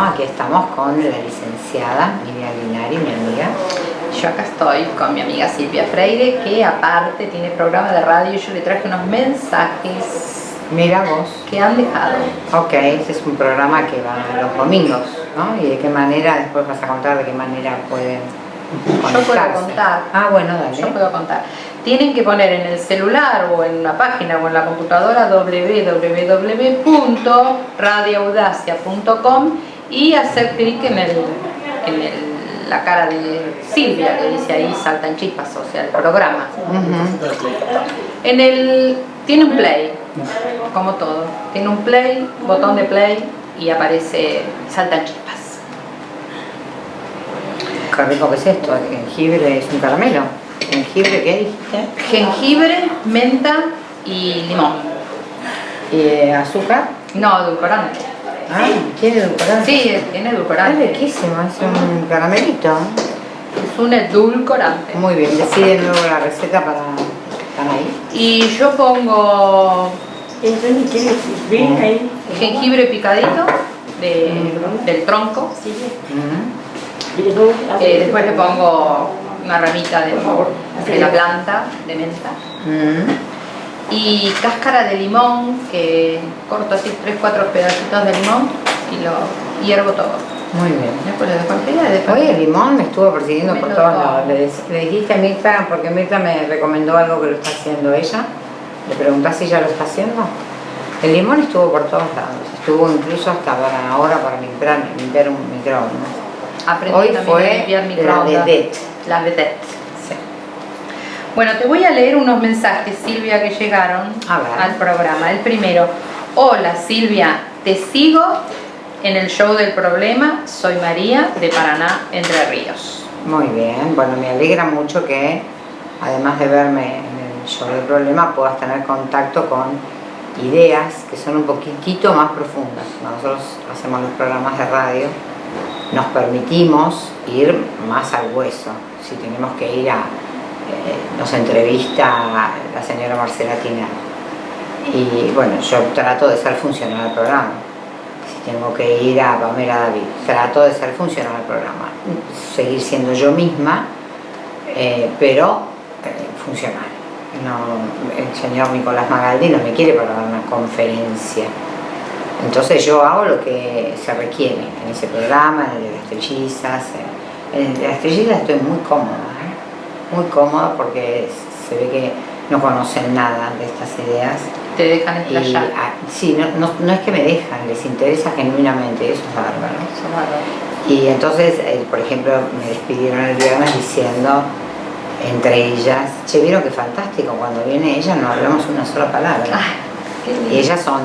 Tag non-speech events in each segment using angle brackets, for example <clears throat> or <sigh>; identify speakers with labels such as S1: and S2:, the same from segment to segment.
S1: Bueno, aquí estamos con la licenciada Miriam Linari, mi amiga.
S2: Yo acá estoy con mi amiga Silvia Freire, que aparte tiene programa de radio y yo le traje unos mensajes
S1: Mira vos.
S2: que han dejado.
S1: Ok, este es un programa que va los domingos, ¿no? Y de qué manera, después vas a contar de qué manera pueden
S2: Yo puedo contar.
S1: Ah, bueno, dale.
S2: Yo puedo contar. Tienen que poner en el celular o en una página o en la computadora www.radioaudacia.com y hacer clic en, el, en el- la cara de Silvia que dice ahí saltan chispas, o sea, el programa. En el tiene un play, como todo. Tiene un play, botón de play y aparece saltan chispas.
S1: Qué rico que es esto, el jengibre es un caramelo. ¿Jengibre qué dijiste?
S2: Jengibre, menta y limón.
S1: ¿Y eh, azúcar?
S2: No, edulcorante.
S1: Ah, ¿tiene edulcorante?
S2: Sí, tiene
S1: Es
S2: edulcorante.
S1: riquísimo, es un caramelito.
S2: Es un edulcorante.
S1: Muy bien, decide luego la receta para ahí.
S2: Y yo pongo.
S3: ¿Ven ahí?
S2: jengibre picadito de- del tronco.
S3: Después,
S2: Eh, después le pongo una ramita de, de la planta de menta. Y cáscara de limón que corto así 3-4 pedacitos de limón y lo hiervo todo.
S1: Muy bien.
S2: Después y después
S1: Hoy el limón me estuvo persiguiendo
S2: Me
S1: por todos lados. Le, dijiste a Mirta, porque Mirta me recomendó algo que lo está haciendo ella. Le preguntás si ella lo está haciendo. El limón estuvo por todos lados. Estuvo incluso hasta para ahora para limpiar, limpiar un microondas.
S2: aprendí
S1: Hoy fue
S2: a limpiar
S1: la
S2: microondas.
S1: vedette.
S2: La vedette. Bueno, te voy a leer unos mensajes, Silvia, que llegaron al programa. El primero, hola Silvia, te sigo en el show del problema, soy María de Paraná, Entre Ríos.
S1: Muy bien. Bueno, me alegra mucho que además de verme en el show del problema puedas tener contacto con ideas que son un poquitito más profundas. Nosotros hacemos los programas de radio, nos permitimos ir más al hueso. Si tenemos que ir a, nos entrevista la señora Marcela Tinel. Y bueno, yo trato de ser funcional al programa. Si tengo que ir a Pamela David, trato de ser funcional al programa. Seguir siendo yo misma, eh, pero eh, funcional. No, el señor Nicolás Magaldi no me quiere para dar una conferencia. Entonces yo hago lo que se requiere en ese programa, en el de las trillizas. eh, En el de las trillizas estoy muy cómoda, ¿eh? Muy cómoda porque se ve que no conocen nada de estas ideas.
S2: Te dejan
S1: Y,
S2: explayar.
S1: ah, sí, no, no- no es que me dejan, les interesa genuinamente, eso es bárbaro.
S2: Eso es bárbaro.
S1: Y entonces, eh, por ejemplo, me despidieron el viernes diciendo, entre ellas, che, vieron que fantástico, cuando viene ella no hablamos una sola palabra.
S2: Ay.
S1: Y ellas son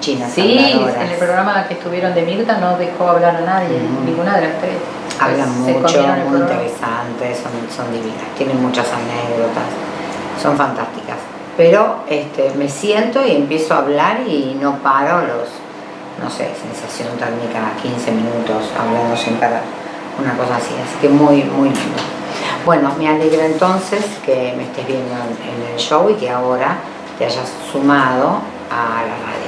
S1: chinas
S2: Sí,
S1: habladoras.
S2: en el programa que estuvieron de Mirta no dejó hablar a nadie, ninguna de las tres.
S1: Hablan
S2: Se
S1: mucho, muy interesantes, son, son divinas, tienen muchas anécdotas, son fantásticas. Pero este, me siento y empiezo a hablar y no paro los, no sé, sensación térmica 15 minutos hablando sin parar, una cosa así, así que muy, muy lindo. Bueno, me alegra entonces que me estés viendo en, en el show y que ahora te hayas sumado a la radio.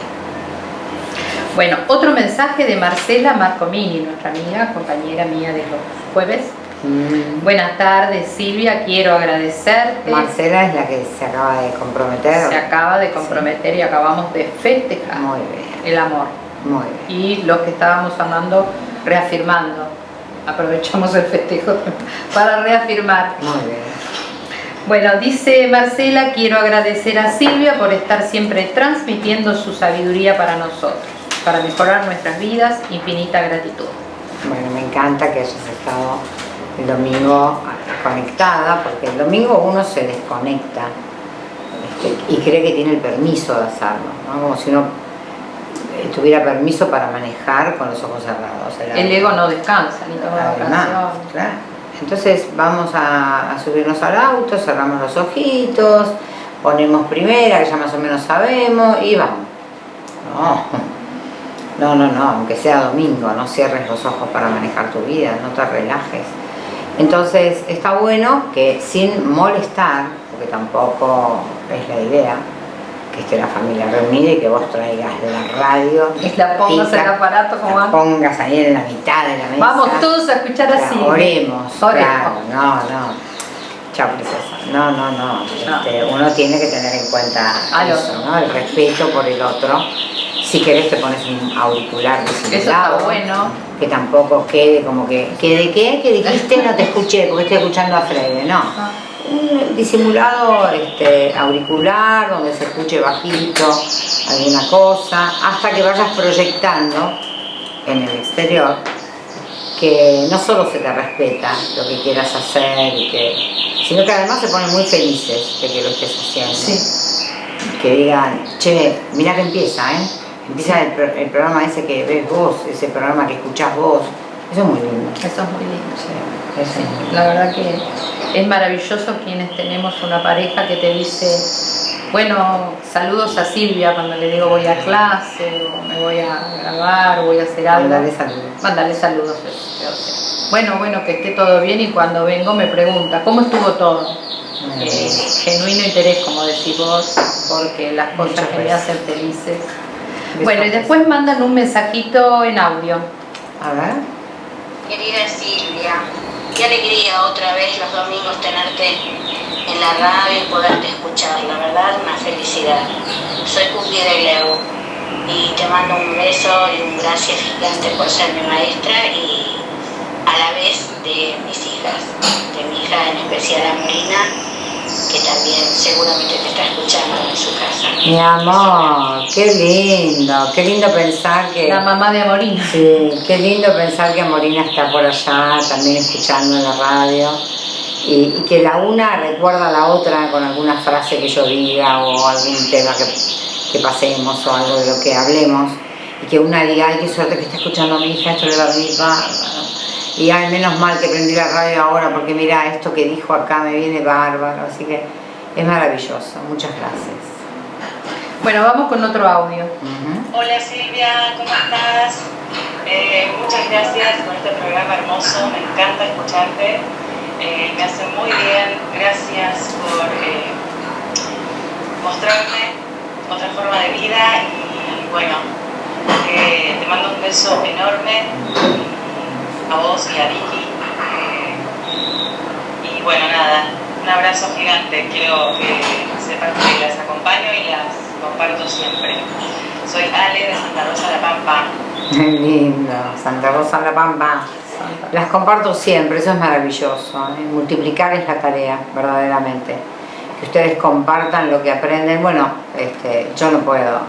S2: Bueno, otro mensaje de Marcela Marcomini, nuestra amiga, compañera mía de los jueves.
S1: Mm.
S2: Buenas tardes, Silvia, quiero agradecerte.
S1: Marcela es la que se acaba de comprometer.
S2: Se acaba de comprometer y acabamos de festejar
S1: Muy bien,
S2: el amor.
S1: muy bien.
S2: Y los que estábamos andando reafirmando. Aprovechamos el festejo <laughs> para reafirmar.
S1: Muy bien.
S2: Bueno, dice Marcela, quiero agradecer a Silvia por estar siempre transmitiendo su sabiduría para nosotros, para mejorar nuestras vidas, infinita gratitud.
S1: Bueno, me encanta que hayas estado el domingo conectada, porque el domingo uno se desconecta este, y cree que tiene el permiso de hacerlo, ¿no? Como si uno tuviera permiso para manejar con los ojos cerrados.
S2: El ego no descansa ni toma
S1: claro. Entonces vamos a, a subirnos al auto, cerramos los ojitos, ponemos primera, que ya más o menos sabemos, y vamos. No, no, no, no, aunque sea domingo, no cierres los ojos para manejar tu vida, no te relajes. Entonces está bueno que sin molestar, porque tampoco es la idea, que esté la familia reunida y que vos traigas la radio.
S2: Y la pongas en el aparato como
S1: la pongas ahí en la mitad de la mesa.
S2: Vamos todos a escuchar así.
S1: Oremos,
S2: Oremos.
S1: claro, no, no. Chao, princesa. No, no, no. Este, uno tiene que tener en cuenta
S2: Al
S1: eso,
S2: otro.
S1: ¿no? El respeto por el otro. Si querés te pones un auricular
S2: Eso
S1: disimulado.
S2: está bueno.
S1: Que tampoco quede como que, ¿que de qué? ¿Que dijiste? No te escuché porque estoy escuchando a Freire, no.
S2: Ah.
S1: Un disimulado este, auricular donde se escuche bajito alguna cosa, hasta que vayas proyectando en el exterior que no solo se te respeta lo que quieras hacer, y que, sino que además se ponen muy felices de que lo estés haciendo.
S2: Sí.
S1: Que digan, che, mira que empieza, ¿eh? Empieza el, pro- el programa ese que ves vos, ese programa que escuchás vos. Eso es muy lindo.
S2: Eso es muy lindo.
S1: Sí.
S2: La verdad que es maravilloso quienes tenemos una pareja que te dice, bueno, saludos a Silvia cuando le digo voy a clase o me voy a grabar o voy a hacer algo.
S1: Mandale saludos.
S2: Mándale saludos. Bueno, bueno, que esté todo bien y cuando vengo me pregunta, ¿cómo estuvo todo? Eh, genuino interés, como decís vos, porque las cosas
S1: Muchas
S2: que me hacen felices. Bueno, y después mandan un mensajito en audio.
S1: A ver.
S4: Querida Silvia, qué alegría otra vez los domingos tenerte en la radio y poderte escuchar, la verdad una felicidad. Soy Cookie de Leu y te mando un beso y un gracias gigante por ser mi maestra y a la vez de mis hijas, de mi hija en especial Amorina, que también seguramente te está escuchando en su casa.
S1: Mi amor, qué lindo, qué lindo pensar que...
S2: La mamá de Amorina.
S1: Sí, qué lindo pensar que Morina está por allá también escuchando en la radio y, y que la una recuerda a la otra con alguna frase que yo diga o algún tema que, que pasemos o algo de lo que hablemos y que una diga, ay, qué suerte que está escuchando a mi hija, esto le va a venir bárbaro. Y ay, menos mal que prendí la radio ahora porque mira, esto que dijo acá me viene bárbaro, así que es maravilloso, muchas gracias.
S2: Bueno, vamos con otro audio.
S5: Hola Silvia, ¿cómo estás? Eh, muchas gracias por este programa hermoso, me encanta escucharte, eh, me hace muy bien, gracias por eh, mostrarme otra forma de vida y bueno, eh, te mando un beso enorme a vos y a Vicky. eh, y bueno, nada, un abrazo gigante, quiero que sepan que las acompaño y las comparto siempre. Soy Ale de Santa Rosa La Pampa.
S1: Qué lindo, Santa Rosa La Pampa. Las comparto siempre, eso es maravilloso. ¿eh? Multiplicar es la tarea, verdaderamente. Que ustedes compartan lo que aprenden. Bueno, este, yo no puedo,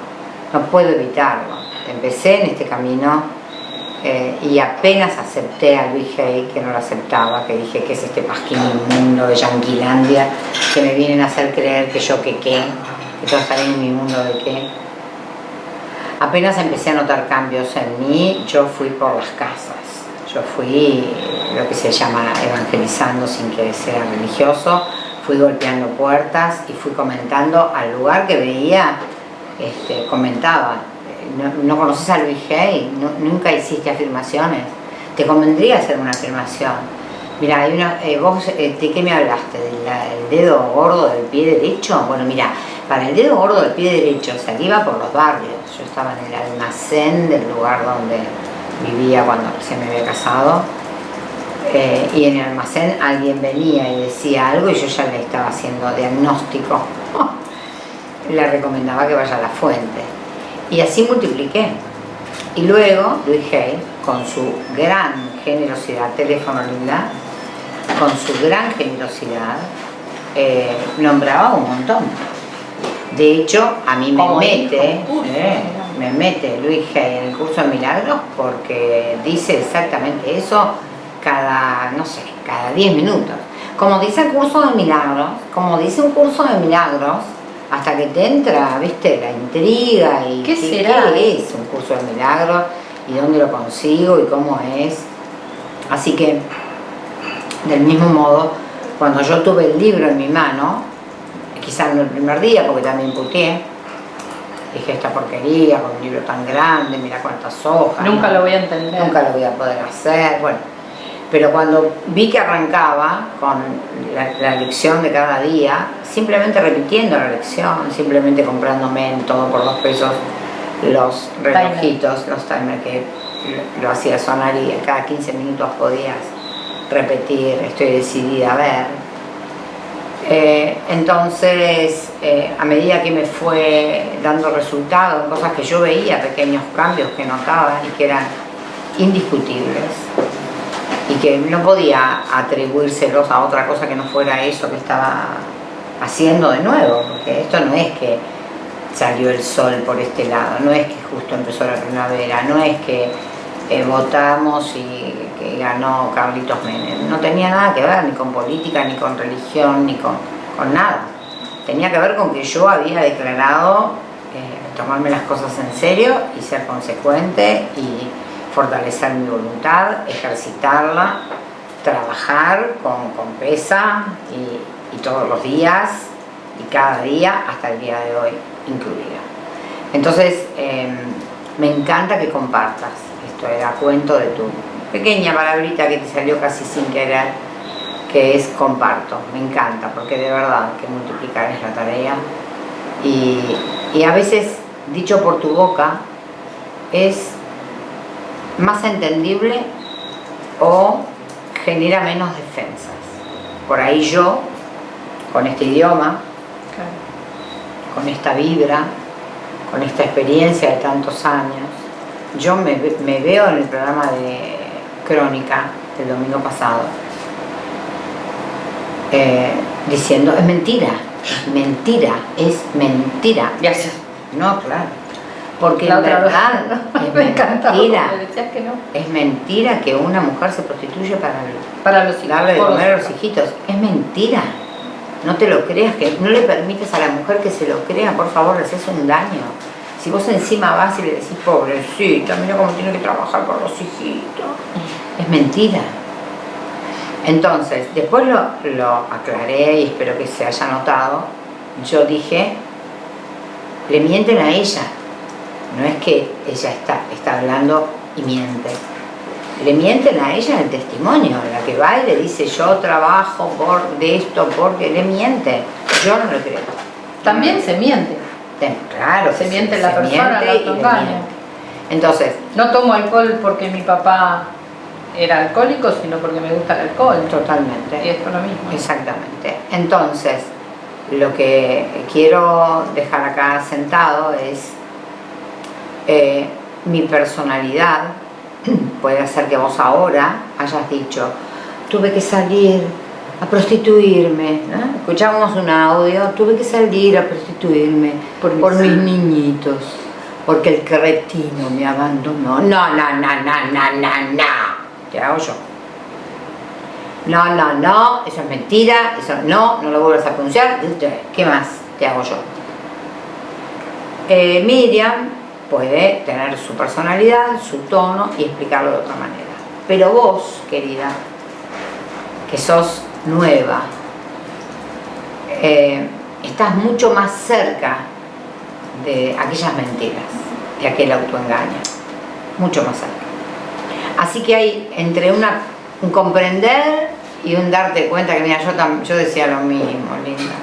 S1: no puedo evitarlo. Empecé en este camino eh, y apenas acepté a Luis Hay, que no lo aceptaba, que dije que es este pasquín inmundo de Yanquilandia, que me vienen a hacer creer que yo que qué, que todo está bien en mi mundo de qué. Apenas empecé a notar cambios en mí, yo fui por las casas. Yo fui lo que se llama evangelizando sin que sea religioso, fui golpeando puertas y fui comentando al lugar que veía, este, comentaba. No, no conoces a Luis Hay, nunca hiciste afirmaciones. Te convendría hacer una afirmación. Mira, hay una, eh, vos, eh, ¿de qué me hablaste? ¿Del el dedo gordo del pie derecho? Bueno, mira, para el dedo gordo del pie derecho se iba por los barrios. Yo estaba en el almacén del lugar donde vivía cuando recién me había casado. eh, y en el almacén alguien venía y decía algo y yo ya le estaba haciendo diagnóstico. <laughs> le recomendaba que vaya a la fuente. Y así multipliqué. Y luego Luis Hay, con su gran generosidad, teléfono linda, con su gran generosidad, eh, nombraba un montón. De hecho, a mí me mete, eh, me mete Luis Hay en el curso de milagros porque dice exactamente eso cada, no sé, cada 10 minutos. Como dice el curso de milagros, como dice un curso de milagros, hasta que te entra, viste, la intriga y
S2: ¿Qué será?
S1: qué es un curso de milagros y dónde lo consigo y cómo es. Así que, del mismo modo, cuando yo tuve el libro en mi mano, quizás no el primer día, porque también puteé, dije esta porquería con un libro tan grande, mira cuántas hojas.
S2: Nunca
S1: ¿no?
S2: lo voy a entender.
S1: Nunca lo voy a poder hacer, bueno. Pero cuando vi que arrancaba con la, la lección de cada día, simplemente repitiendo la lección, simplemente comprándome en todo por dos pesos los relojitos, los timers que lo hacía sonar y cada 15 minutos podías repetir, estoy decidida a ver. Eh, entonces, eh, a medida que me fue dando resultados, cosas que yo veía, pequeños cambios que notaba y que eran indiscutibles y que no podía atribuírselos a otra cosa que no fuera eso que estaba haciendo de nuevo, porque esto no es que salió el sol por este lado, no es que justo empezó la primavera, no es que eh, votamos y que ganó Carlitos Menem. No tenía nada que ver ni con política, ni con religión, ni con, con nada. Tenía que ver con que yo había declarado eh, tomarme las cosas en serio y ser consecuente y fortalecer mi voluntad, ejercitarla, trabajar con, pesa y, todos los días y cada día hasta el día de hoy incluida. Entonces, eh, me encanta que compartas era cuento de tu pequeña palabrita que te salió casi sin querer, que es comparto. Me encanta, porque de verdad que multiplicar es la tarea. Y a veces, dicho por tu boca, es más entendible o genera menos defensas. Por ahí yo, con este idioma, con esta vibra, con esta experiencia de tantos años, yo me, veo en el programa de Crónica del domingo pasado eh, diciendo, es mentira, mentira, es mentira.
S2: Gracias.
S1: No, claro. Porque la verdad es <laughs> mentira.
S2: Que no.
S1: Es mentira que una mujer se prostituye para,
S2: para los
S1: darle de comer a los hijitos. Es mentira. No te lo creas, que no le permites a la mujer que se lo crea, por favor, le haces un daño. Si vos encima vas y le decís, pobrecita, mira cómo tiene que trabajar por los hijitos, es mentira. Entonces, después lo, lo aclaré y espero que se haya notado, yo dije, le mienten a ella, no es que ella está, está hablando y miente. Le mienten a ella en el testimonio, la que va y le dice yo trabajo por de esto, porque le miente. Yo no lo creo.
S2: También se miente
S1: claro.
S2: Se miente la persona, la autoengaña.
S1: Entonces.
S2: No tomo alcohol porque mi papá era alcohólico, sino porque me gusta el alcohol.
S1: Totalmente.
S2: Y esto es lo mismo.
S1: Exactamente. Entonces, lo que quiero dejar acá sentado es eh, mi personalidad <clears throat> puede hacer que vos ahora hayas dicho tuve que salir a prostituirme. ¿no? Escuchamos un audio, tuve que salir a prostituirme por, mis niñitos, porque el cretino me abandonó. No, no, no, no, no, no, no. Te hago yo. No, no, no, eso es mentira, eso no, no lo vuelvas a pronunciar. ¿Qué más te hago yo? Eh, Miriam puede tener su personalidad, su tono y explicarlo de otra manera. Pero vos, querida, que sos nueva, eh, estás mucho más cerca de aquellas mentiras, de aquel autoengaño, mucho más cerca. Así que hay entre un comprender y un darte cuenta que, mira, yo, yo decía lo mismo, linda.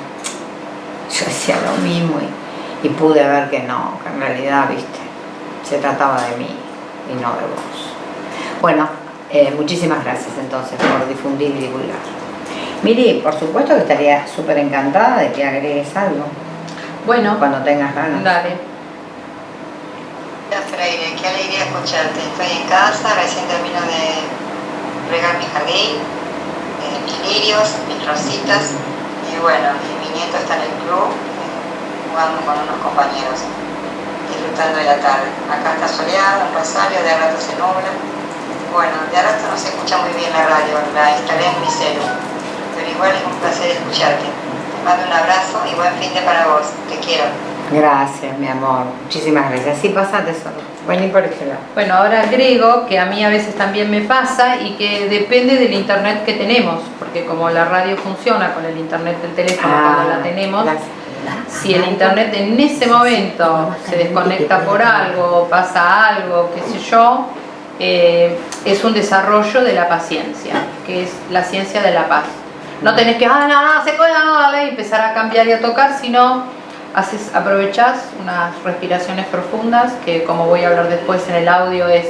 S1: Yo decía lo mismo y, pude ver que no, que en realidad, viste, se trataba de mí y no de vos. Bueno, eh, muchísimas gracias entonces por difundir y divulgar. Miri, por supuesto que estaría súper encantada de que agregues algo.
S2: Bueno.
S1: Cuando tengas ganas.
S2: Dale.
S6: Hola Freire, qué alegría escucharte. Estoy en casa, recién termino de regar mi jardín, eh, mis lirios, mis rositas. Y bueno, mi nieto está en el club eh, jugando con unos compañeros, disfrutando de la tarde. Acá está soleado, en Rosario, de rato se nubla. Bueno, de rato no se escucha muy bien la radio, la instalé en mi celu pero igual es un placer escucharte. Te mando un abrazo y buen fin de para vos. Te quiero.
S1: Gracias, mi amor. Muchísimas gracias. Sí, pasate solo. Vení por este lado.
S2: Bueno, ahora agrego que a mí a veces también me pasa y que depende del internet que tenemos, porque como la radio funciona con el internet del teléfono
S1: Ah,
S2: cuando la tenemos, si el internet en ese momento se desconecta por algo, pasa algo, qué sé yo, eh, es un desarrollo de la paciencia, que es la ciencia de la paz. No tenés que, ah, no, no, se puede, y empezar a cambiar y a tocar, sino aprovechás unas respiraciones profundas, que como voy a hablar después en el audio es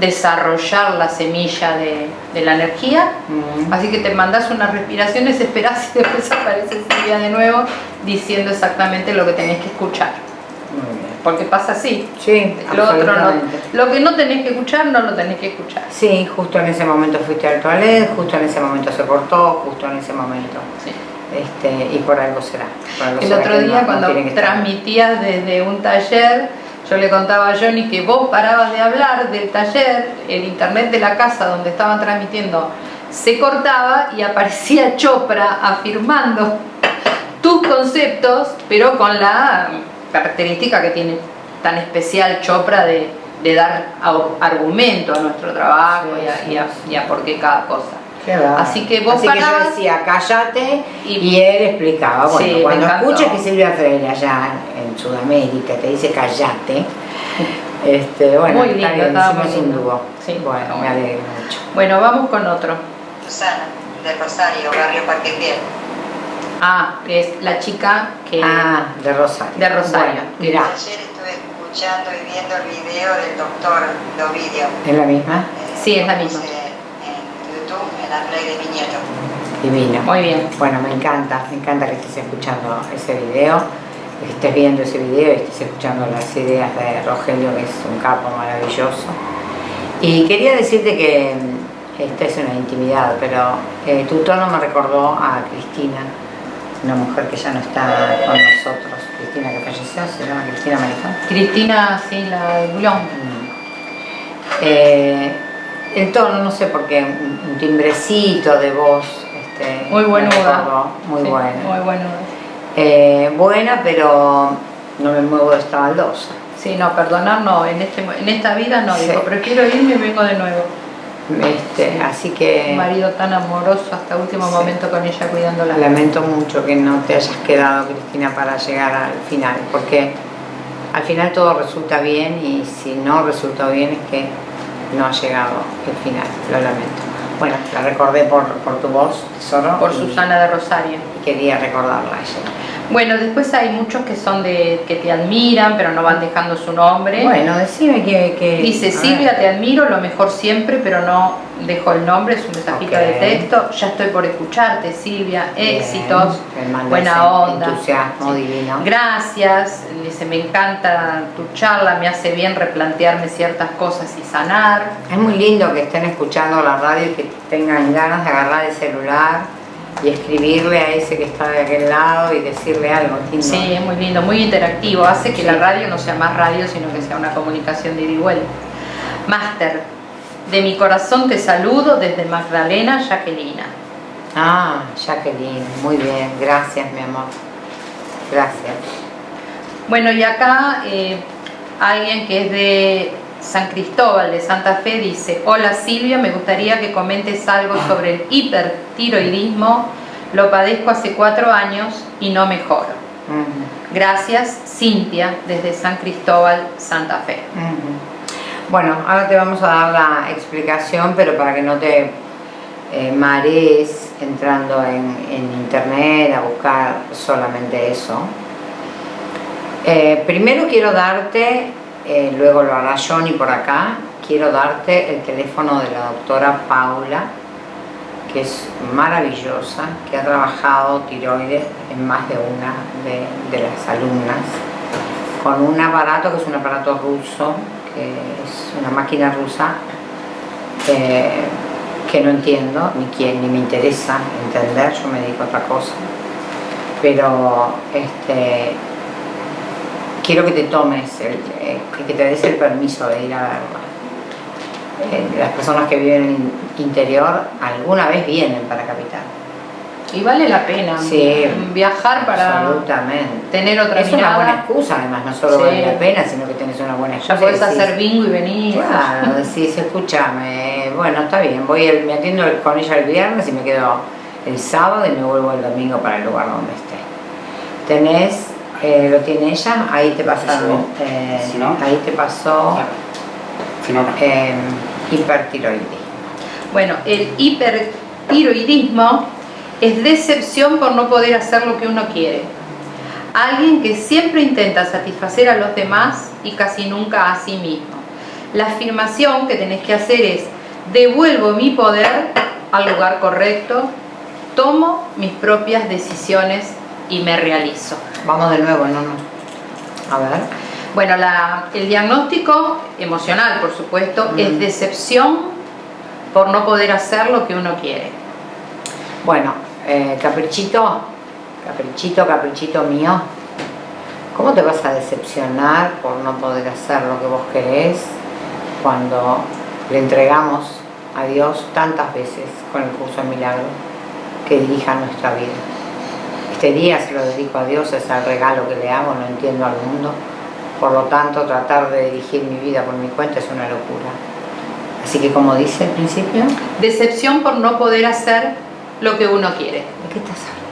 S2: desarrollar la semilla de, de la energía.
S1: Mm.
S2: Así que te mandas unas respiraciones, esperás y después aparece Silvia de nuevo diciendo exactamente lo que tenés que escuchar. Porque pasa así.
S1: Sí,
S2: Lo otro no. Lo que no tenés que escuchar, no lo tenés que escuchar.
S1: Sí, justo en ese momento fuiste al toilet, justo en ese momento se cortó, justo en ese momento.
S2: Sí.
S1: Este, y por algo será. por algo
S2: El
S1: será
S2: otro día
S1: no-
S2: cuando transmitías desde un taller, yo le contaba a Johnny que vos parabas de hablar del taller, el internet de la casa donde estaban transmitiendo se cortaba y aparecía <laughs> Chopra afirmando tus conceptos, pero con la característica que tiene tan especial Chopra de, de dar argumento a nuestro trabajo
S1: Sí,
S2: y, a,
S1: sí,
S2: y a-
S1: sí.
S2: y a por qué cada cosa. Así que vos
S1: Así que yo decía, cállate,
S2: Y-
S1: y, él explicaba. Bueno,
S2: Sí,
S1: cuando escuches que Silvia Freire allá en Sudamérica te dice cállate, <laughs> este, bueno,
S2: Muy lindo,
S1: un
S2: lindo.
S1: dúo.
S2: Sí,
S1: bueno, me alegro mucho.
S2: Bueno, vamos con otro.
S6: Susana, de Rosario, barrio Parque Fiel.
S2: Ah, es la chica que...
S1: Ah, de Rosario.
S2: De Rosario.
S1: Bueno, mirá,
S6: Ayer estuve escuchando y viendo el video del doctor Dovidio.
S1: ¿es la misma?
S6: Eh,
S2: Sí, es la misma.
S6: puse En la play de nieto.
S1: Divino.
S2: Muy bien.
S1: Bueno, me encanta, me encanta que estés escuchando ese video, que estés viendo ese video y estés escuchando las ideas de Rogelio, que es un capo maravilloso. Y quería decirte que mm, esta es una intimidad, pero eh, tu tono me recordó a Cristina, una mujer que ya no está con nosotros. Cristina que falleció, se llama Cristina Marifán.
S2: Cristina, sí, la de Boulogne.
S1: Eh, el tono, no sé por qué, un, un timbrecito de voz. Este,
S2: Muy buenuda.
S1: Muy
S2: Sí,
S1: buena.
S2: Muy bueno.
S1: Eh, buena, pero no me muevo de esta baldosa.
S2: Sí, no, perdonar no, en, este, en esta vida no,
S1: Sí.
S2: digo, prefiero irme y vengo de nuevo.
S1: Este, así que
S2: Un marido tan amoroso hasta último momento con ella cuidándola.
S1: lamento mucho que no te hayas quedado, Cristina, para llegar al final, porque al final todo resulta bien y si no resultó bien es que no ha llegado el final, lo lamento. Bueno, la recordé por, por tu voz, tesoro.
S2: Por Susana de Rosario.
S1: Y quería recordarla a ella.
S2: Bueno, después hay muchos que son de que te admiran, pero no van dejando su nombre.
S1: Bueno, decime que... que-
S2: Dice. Silvia, te admiro, lo mejor siempre, pero no dejo el nombre, es un mensajito
S1: Ok.
S2: de texto. Ya estoy por escucharte, Silvia,
S1: Bien,
S2: éxitos, buena onda.
S1: Entusiasmo
S2: Sí.
S1: divino.
S2: Gracias, dice, me encanta tu charla, me hace bien replantearme ciertas cosas y sanar.
S1: Es muy lindo que estén escuchando la radio y que tengan ganas de agarrar el celular y escribirle a ese que está de aquel lado y decirle algo.
S2: Sí, es muy lindo, muy interactivo, hace que
S1: Sí.
S2: la radio no sea más radio, sino que sea una comunicación de ida y vuelta. Máster, de mi corazón te saludo desde Magdalena, Jacquelina.
S1: Ah, Jacqueline, muy bien, gracias mi amor. Gracias.
S2: Bueno, y acá eh, alguien que es de San Cristóbal, de Santa Fe, dice, hola Silvia, me gustaría que comentes algo sobre el hipertiroidismo. Lo padezco hace cuatro años y no mejoro.
S1: Ujú,
S2: Gracias, Cintia, desde San Cristóbal, Santa Fe.
S1: Bueno, ahora te vamos a dar la explicación, pero para que no te eh, marees entrando en, internet a buscar solamente eso. Eh, primero quiero darte, eh, luego lo hará Johnny por acá, quiero darte el teléfono de la doctora Paula, que es maravillosa, que ha trabajado tiroides en más de una de, de las alumnas, con un aparato que es un aparato ruso, que es una máquina rusa, eh, que no entiendo, ni quién, ni me interesa entender, yo me dedico a otra cosa. Pero este, quiero que te tomes, el, eh, que te des el permiso de ir a verla. Eh, las personas que viven en el interior alguna vez vienen para Capital.
S2: Y vale la pena
S1: Sí,
S2: viajar para
S1: Absolutamente.
S2: tener otra
S1: Es una
S2: mirada.
S1: buena excusa, además, no solo
S2: Sí.
S1: vale la pena, sino que tenés una buena excusa.
S2: Ya podés
S1: decís,
S2: hacer bingo y venir.
S1: Claro, decís, escúchame, bueno, está bien, voy el- me atiendo con ella el viernes y me quedo el sábado y me vuelvo el domingo para el lugar donde esté. Tenés, eh, lo tiene ella, ahí te pasaron,
S7: Sí.
S1: eh,
S7: Si no.
S1: ahí te pasó
S7: Si no, no.
S1: eh, Hipertiroidismo.
S2: Bueno, el hipertiroidismo es decepción por no poder hacer lo que uno quiere. Alguien que siempre intenta satisfacer a los demás y casi nunca a sí mismo. La afirmación que tenés que hacer es, devuelvo mi poder al lugar correcto, tomo mis propias decisiones y me realizo.
S1: Vamos de nuevo, no, no. A ver.
S2: Bueno, la- el diagnóstico emocional, por supuesto,
S1: Mm.
S2: es decepción por no poder hacer lo que uno quiere.
S1: Bueno, eh, caprichito, caprichito, caprichito mío. ¿Cómo te vas a decepcionar por no poder hacer lo que vos querés cuando le entregamos a Dios tantas veces con el curso de milagro que dirija nuestra vida? Este día se lo dedico a Dios, es el regalo que le hago, no entiendo al mundo. Por lo tanto, tratar de dirigir mi vida por mi cuenta es una locura. Así que como dice al principio,
S2: Decepción por no poder hacer lo que uno quiere.
S1: ¿De qué estás hablando?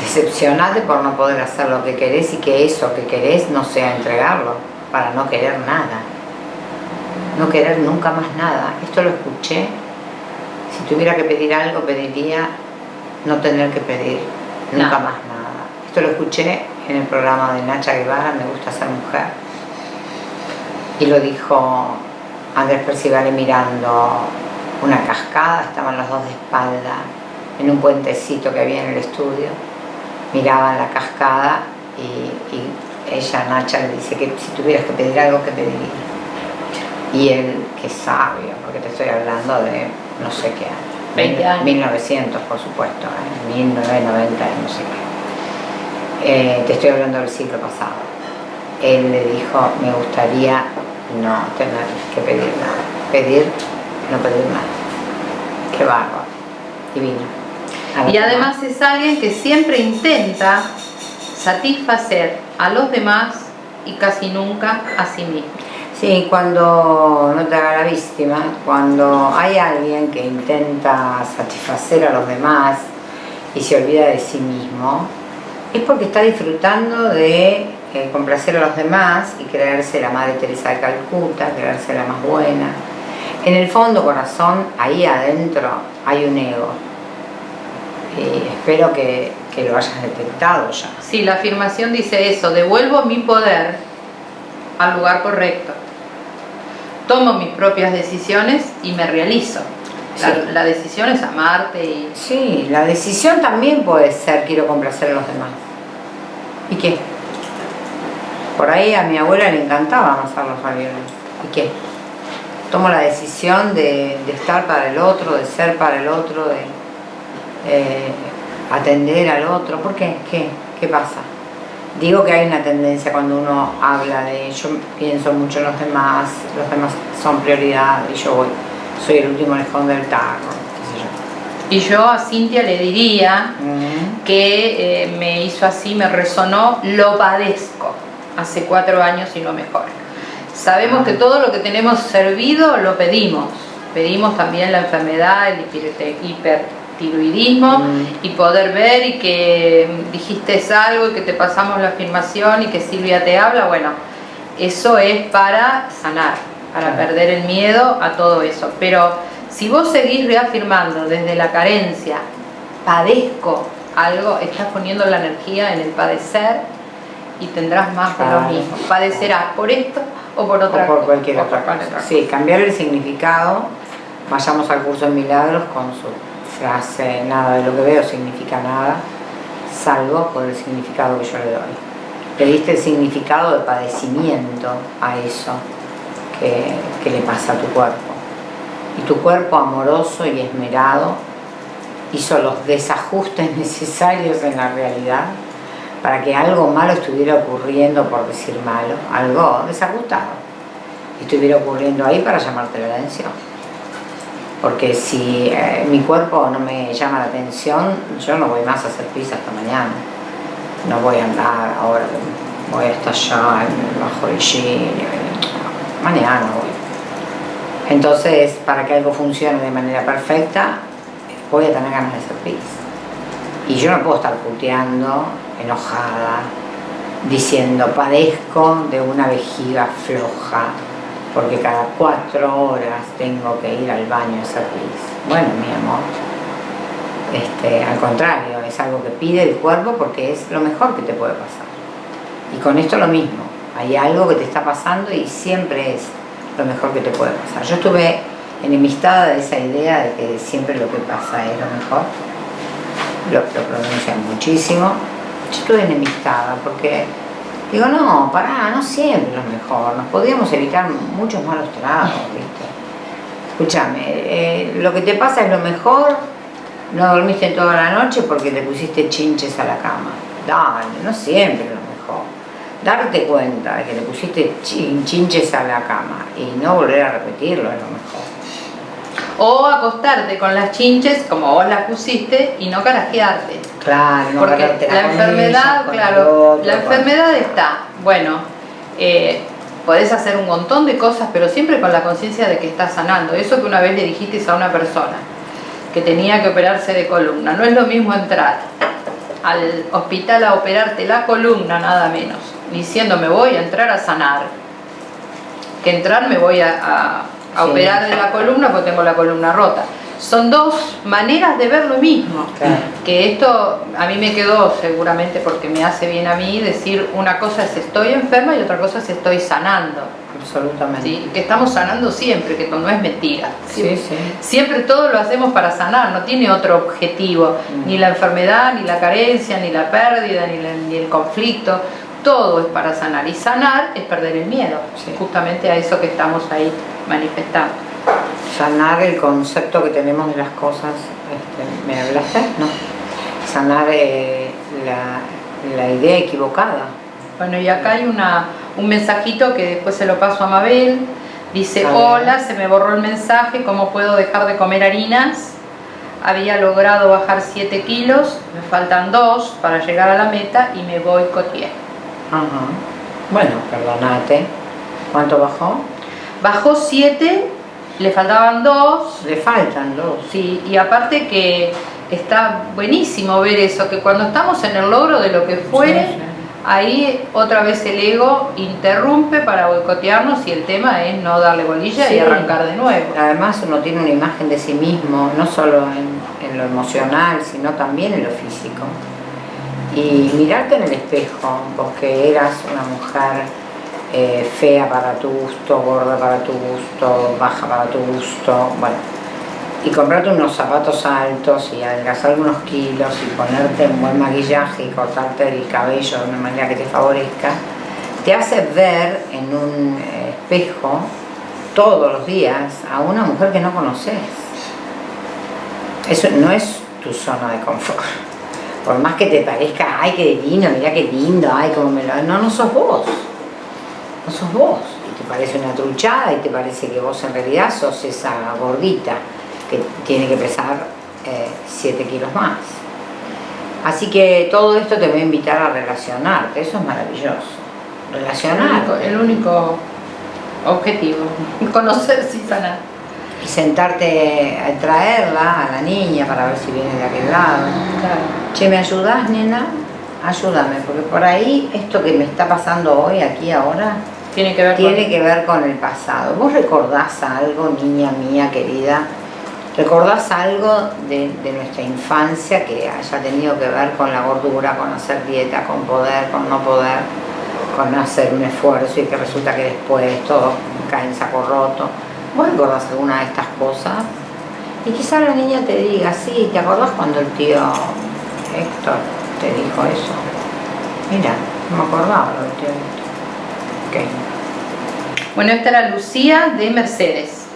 S1: Decepcionate por no poder hacer lo que querés y que eso que querés no sea entregarlo, para no querer nada. No querer nunca más nada. Esto lo escuché. Si tuviera que pedir algo, pediría no tener que pedir nunca
S2: Nada.
S1: más nada. Esto lo escuché en el programa de Nacha Guevara, Me gusta ser mujer. Y lo dijo Andrés Percivale mirando una cascada, estaban los dos de espalda en un puentecito que había en el estudio, miraban la cascada y, y ella, Nacha, le dice que si tuvieras que pedir algo, ¿qué pedirías? Y él, qué sabio, porque te estoy hablando de no sé qué año.
S2: 20 años.
S1: 1900, por supuesto, ¿eh? 1990, no sé qué. Eh, te estoy hablando del siglo pasado. Él le dijo, me gustaría no tener que pedir nada. Pedir, no pedir nada. Qué bárbaro. Divino.
S2: Y además es alguien que siempre intenta satisfacer a los demás y casi nunca a sí mismo.
S1: Sí, cuando no te haga la víctima, cuando hay alguien que intenta satisfacer a los demás y se olvida de sí mismo, es porque está disfrutando de eh, complacer a los demás y creerse la Madre Teresa de Calcuta, creerse la más buena. En el fondo, corazón, ahí adentro hay un ego. Y espero que, que lo hayas detectado ya.
S2: Sí, la afirmación dice eso, devuelvo mi poder al lugar correcto. Tomo mis propias decisiones y me realizo. La,
S1: Sí.
S2: la decisión es amarte y...
S1: Sí, la decisión también puede ser quiero complacer a los demás. ¿Y qué? Por ahí a mi abuela le encantaba amasar los ravioles. ¿Y qué? Tomo la decisión de, de estar para el otro, de ser para el otro, de eh, atender al otro. ¿Por qué? ¿Qué? ¿Qué pasa? Digo que hay una tendencia cuando uno habla de yo pienso mucho en los demás, los demás son prioridad y yo voy, soy el último lejón del tarro, qué sé yo.
S2: Y yo a Cintia le diría que eh, me hizo así, me resonó, lo padezco hace cuatro años y no mejora. Sabemos que todo lo que tenemos servido lo pedimos. Pedimos también la enfermedad, el hiper- hipertiroidismo
S1: Mm.
S2: y poder ver y que dijiste algo y que te pasamos la afirmación y que Silvia te habla. Bueno, eso es para sanar, para
S1: Claro.
S2: perder el miedo a todo eso. Pero si vos seguís reafirmando desde la carencia, padezco algo, estás poniendo la energía en el padecer y tendrás más de lo
S1: Claro.
S2: mismo. Padecerás por esto o por otra
S1: o por cualquier otra
S2: por
S1: cosa.
S2: otra
S1: Sí, cambiar el significado. Vayamos al curso de milagros con su frase, nada de lo que veo significa nada, salvo por el significado que yo le doy. Le diste el significado de padecimiento a eso que, que le pasa a tu cuerpo. Y tu cuerpo amoroso y esmerado hizo los desajustes <laughs> necesarios en la realidad para que algo malo estuviera ocurriendo, por decir malo, algo desajustado, estuviera ocurriendo ahí para llamarte la atención. Porque si eh, mi cuerpo no me llama la atención, yo no voy más a hacer pizza hasta mañana. No voy a andar ahora, voy hasta allá, bajo el mañana voy. Entonces, para que algo funcione de manera perfecta, voy a tener ganas de hacer pizza. Y yo no puedo estar puteando, enojada, diciendo padezco de una vejiga floja, porque cada cuatro horas tengo que ir al baño a hacer. Bueno, mi amor, este, al contrario, es algo que pide el cuerpo porque es lo mejor que te puede pasar. Y con esto lo mismo, hay algo que te está pasando y siempre es lo mejor que te puede pasar. Yo estuve enemistada de esa idea de que siempre lo que pasa es lo mejor, lo, lo muchísimo. Yo estuve enemistada porque digo, no, pará, no siempre es lo mejor, nos podríamos evitar muchos malos tragos, ¿viste? Escúchame, eh, lo que te pasa es lo mejor, no dormiste toda la noche porque le pusiste chinches a la cama. Dale, no siempre es lo mejor. Darte cuenta de que le pusiste chin- chinches a la cama y no volver a repetirlo es lo mejor.
S2: O acostarte con las chinches como vos las pusiste y no carajearte.
S1: Claro, no
S2: Porque la enfermedad,
S1: ella,
S2: claro,
S1: otro,
S2: la enfermedad está, bueno, eh, podés hacer un montón de cosas, pero siempre con la conciencia de que estás sanando. Eso que una vez le dijiste a una persona que tenía que operarse de columna, no es lo mismo entrar al hospital a operarte la columna, nada menos, diciendo me voy a entrar a sanar, que entrar me voy a, a- a
S1: Sí.
S2: operar de la columna porque tengo la columna rota. Son dos maneras de ver lo mismo
S1: Claro.
S2: que esto a mí me quedó seguramente porque me hace bien a mí decir una cosa es estoy enferma y otra cosa es estoy sanando.
S1: Absolutamente.
S2: ¿sí? Que estamos sanando siempre, que no es mentira.
S1: Sí, sí.
S2: Siempre todo lo hacemos para sanar, no tiene otro objetivo,
S1: Mm.
S2: ni la enfermedad, ni la carencia, ni la pérdida, ni, la- ni el conflicto, todo es para sanar. Y sanar es perder el miedo,
S1: Sí.
S2: justamente a eso que estamos ahí manifestando.
S1: Sanar el concepto que tenemos de las cosas. este, ¿Me hablaste? No. Sanar eh, la, la idea equivocada.
S2: Bueno, y acá hay una, un mensajito que después se lo paso a Mabel. Dice, hola, se me borró el mensaje, ¿cómo puedo dejar de comer harinas? Había logrado bajar 7 kilos, me faltan 2 para llegar a la meta y me boicoteé.
S1: Ajá. Bueno, perdonate. ¿Cuánto bajó?
S2: Bajó 7, le faltaban 2,
S1: Le faltan dos.
S2: sí, y aparte que está buenísimo ver eso, que cuando estamos en el logro de lo que fuere,
S1: Sí, sí.
S2: ahí otra vez el ego interrumpe para boicotearnos y el tema es no darle bolilla
S1: Sí.
S2: y arrancar de nuevo.
S1: Además uno tiene una imagen de sí mismo, no solo en, en lo emocional, sino también en lo físico. Y mirarte en el espejo, vos que eras una mujer eh, fea para tu gusto, gorda para tu gusto, baja para tu gusto, bueno, y comprarte unos zapatos altos y adelgazar algunos kilos y ponerte un buen maquillaje y cortarte el cabello de una manera que te favorezca, te hace ver en un eh, espejo todos los días a una mujer que no conoces. Eso no es tu zona de confort. Por más que te parezca, ay, qué divino, mira qué lindo, ay, cómo me lo... No, no sos vos. No sos vos. Y te parece una truchada y te parece que vos en realidad sos esa gordita que tiene que pesar 7 kilos más. Así que todo esto te va a invitar a relacionarte, eso es maravilloso. Relacionarte.
S2: el único objetivo, <laughs> conocerse y sanar.
S1: Y sentarte a traerla a la niña para ver si viene de aquel lado. Che, ¿me ayudás, nena? Ayúdame, porque por ahí esto que me está pasando hoy, aquí, ahora,
S2: Tiene que ver
S1: tiene
S2: con...
S1: que ver con el pasado. ¿Vos recordás algo, niña mía querida? ¿Recordás algo de, de nuestra infancia que haya tenido que ver con la gordura, con hacer dieta, con poder, con no poder, con hacer un esfuerzo y que resulta que después todo cae en saco roto? ¿Vos recordás alguna de estas cosas? Y quizá la niña te diga, sí, ¿te acordás cuando el tío Héctor te dijo eso? Mira, no me acordaba lo del tío Héctor. Ok.
S2: Bueno, esta era Lucía de Mercedes.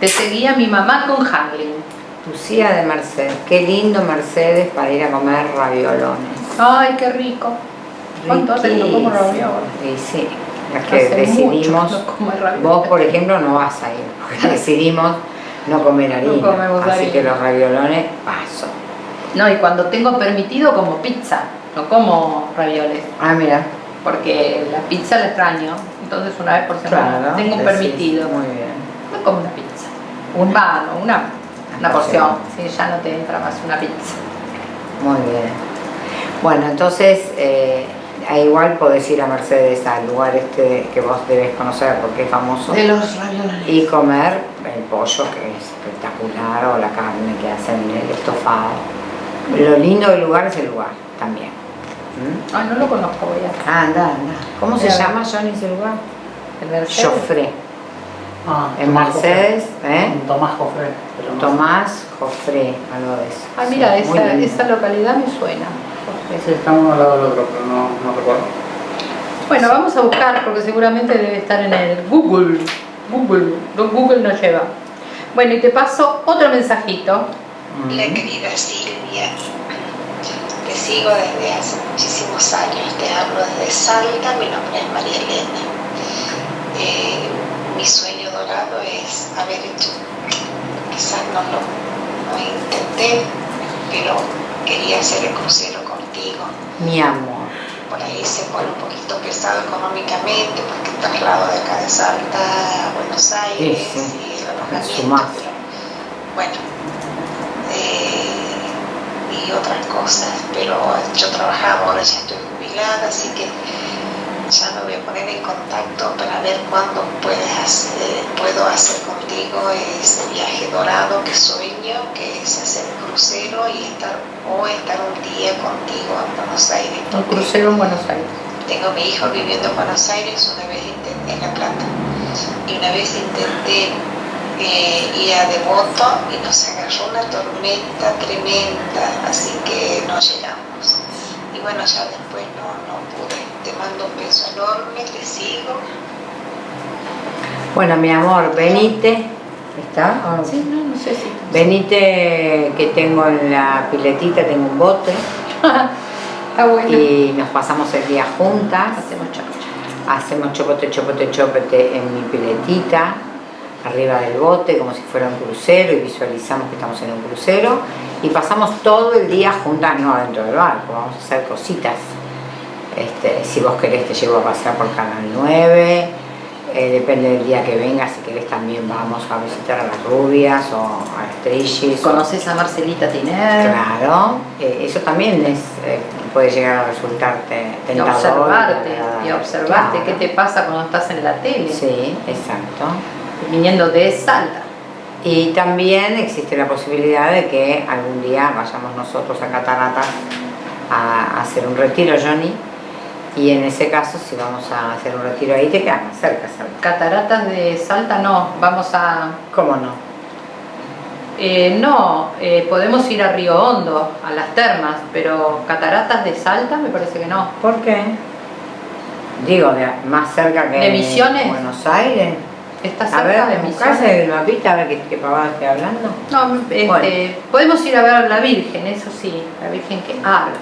S2: Te seguía mi mamá con Hamlin.
S1: Lucía de Mercedes, qué lindo Mercedes para ir a comer raviolones.
S2: Ay, qué rico. ¿Cuánto hace que no como ravioles?
S1: Y sí, es que
S2: Hace
S1: decidimos,
S2: mucho
S1: vos por ejemplo no vas a ir, porque <laughs> decidimos no comer harina, así
S2: harina.
S1: que los raviolones paso.
S2: No, y cuando tengo permitido como pizza, no como ravioles,
S1: Ah, mira,
S2: porque la pizza la extraño. Entonces una vez por semana
S1: claro.
S2: tengo
S1: decís,
S2: permitido.
S1: Muy bien.
S2: No como una pizza.
S1: Una.
S2: Va, no, una, una
S1: porción.
S2: Sí, ya no te entra más una pizza.
S1: Muy bien. Bueno, entonces, eh, e igual podés ir a Mercedes al lugar este que vos debes conocer porque es famoso
S2: De los ravioles.
S1: y comer el pollo que es espectacular o la carne que hacen el estofado. Lo lindo del lugar es el lugar también. ¿Mm?
S2: Ay, no lo conozco, voy a...
S1: Ah, anda, anda. ¿Cómo se llama Johnny ese lugar?
S2: El Mercedes.
S1: Joffre.
S7: Ah,
S1: En
S7: Tomás
S1: Mercedes,
S7: Joffre.
S1: ¿eh?
S7: Tomás no-
S1: Tomás Joffre, algo de eso.
S2: Ah, mira,
S1: Sí,
S2: esa, esa localidad me suena.
S7: Sí, está uno al lado del otro, pero no, no recuerdo.
S2: Bueno, vamos a buscar porque seguramente debe estar en el Google. Google, no, Google nos lleva. Bueno, y te paso otro mensajito.
S1: Mm.
S6: La querida Silvia, te sigo desde hace muchísimos años, te hablo desde Salta, mi nombre es María Elena. Eh, mi sueño dorado es haber hecho, quizás no lo no intenté, pero quería hacer el crucero contigo.
S1: Mi amor.
S6: Por ahí se pone un poquito pesado económicamente porque el traslado de acá de Salta a Buenos Aires
S1: Sí, sí.
S6: y el alojamiento, pero bueno, eh, y otras cosas, pero yo trabajaba, ahora ya estoy jubilada, así que ya me voy a poner en contacto para ver cuándo puedes hacer- puedo hacer contigo ese viaje dorado que que es hacer el crucero y estar o estar un día contigo en Buenos Aires.
S2: Un crucero en Buenos Aires.
S6: tengo mi hijo viviendo en Buenos Aires, una vez intenté en La Plata, y una vez intenté eh, ir a Devoto y nos agarró una tormenta tremenda, así que no llegamos. Y bueno, ya después no, no pude. Te mando un beso enorme, te sigo.
S1: Bueno, mi amor, venite. ¿Está? ¿O no?
S2: Sí, no, no sé si.
S1: Venite que tengo en la piletita, tengo un bote <laughs>
S2: Está bueno.
S1: y nos pasamos el día juntas.
S2: Hacemos chacocha.
S1: Hacemos chopote, chopote, chopote en mi piletita, arriba del bote, como si fuera un crucero, y visualizamos que estamos en un crucero. Y pasamos todo el día juntas, no dentro del barco, vamos a hacer cositas. Este, si vos querés te llevo a pasear por Canal 9, eh, depende del día que vengas, si querés también vamos a visitar a las rubias o a Estrellis. o-
S2: ¿Conoces a Marcelita Tiner?
S1: Claro, eh, eso también es, eh, puede llegar a resultarte
S2: Y
S1: tentador.
S2: observarte,
S1: agradable.
S2: y observarte
S1: Claro.
S2: qué te pasa cuando estás en la tele,
S1: Sí, exacto.
S2: viniendo de Salta.
S1: Y también existe la posibilidad de que algún día vayamos nosotros a Cataratas a hacer un retiro, Johnny. Y en ese caso, si vamos a hacer un retiro ahí, te queda más cerca.
S2: Cataratas de Salta no, vamos a...
S1: ¿Cómo no?
S2: eh, no, eh, podemos ir a Río Hondo, a las termas, pero Cataratas de Salta me parece que no.
S1: ¿Por qué? Digo, de, más cerca que
S2: ¿De Misiones?
S1: Buenos Aires.
S2: ¿Está
S1: A
S2: cerca
S1: ver,
S2: de Misiones?
S1: el mapita a ver qué, qué pavada estoy hablando.
S2: No, este,
S1: Bueno.
S2: podemos ir a ver a la Virgen, eso sí, la Virgen que habla.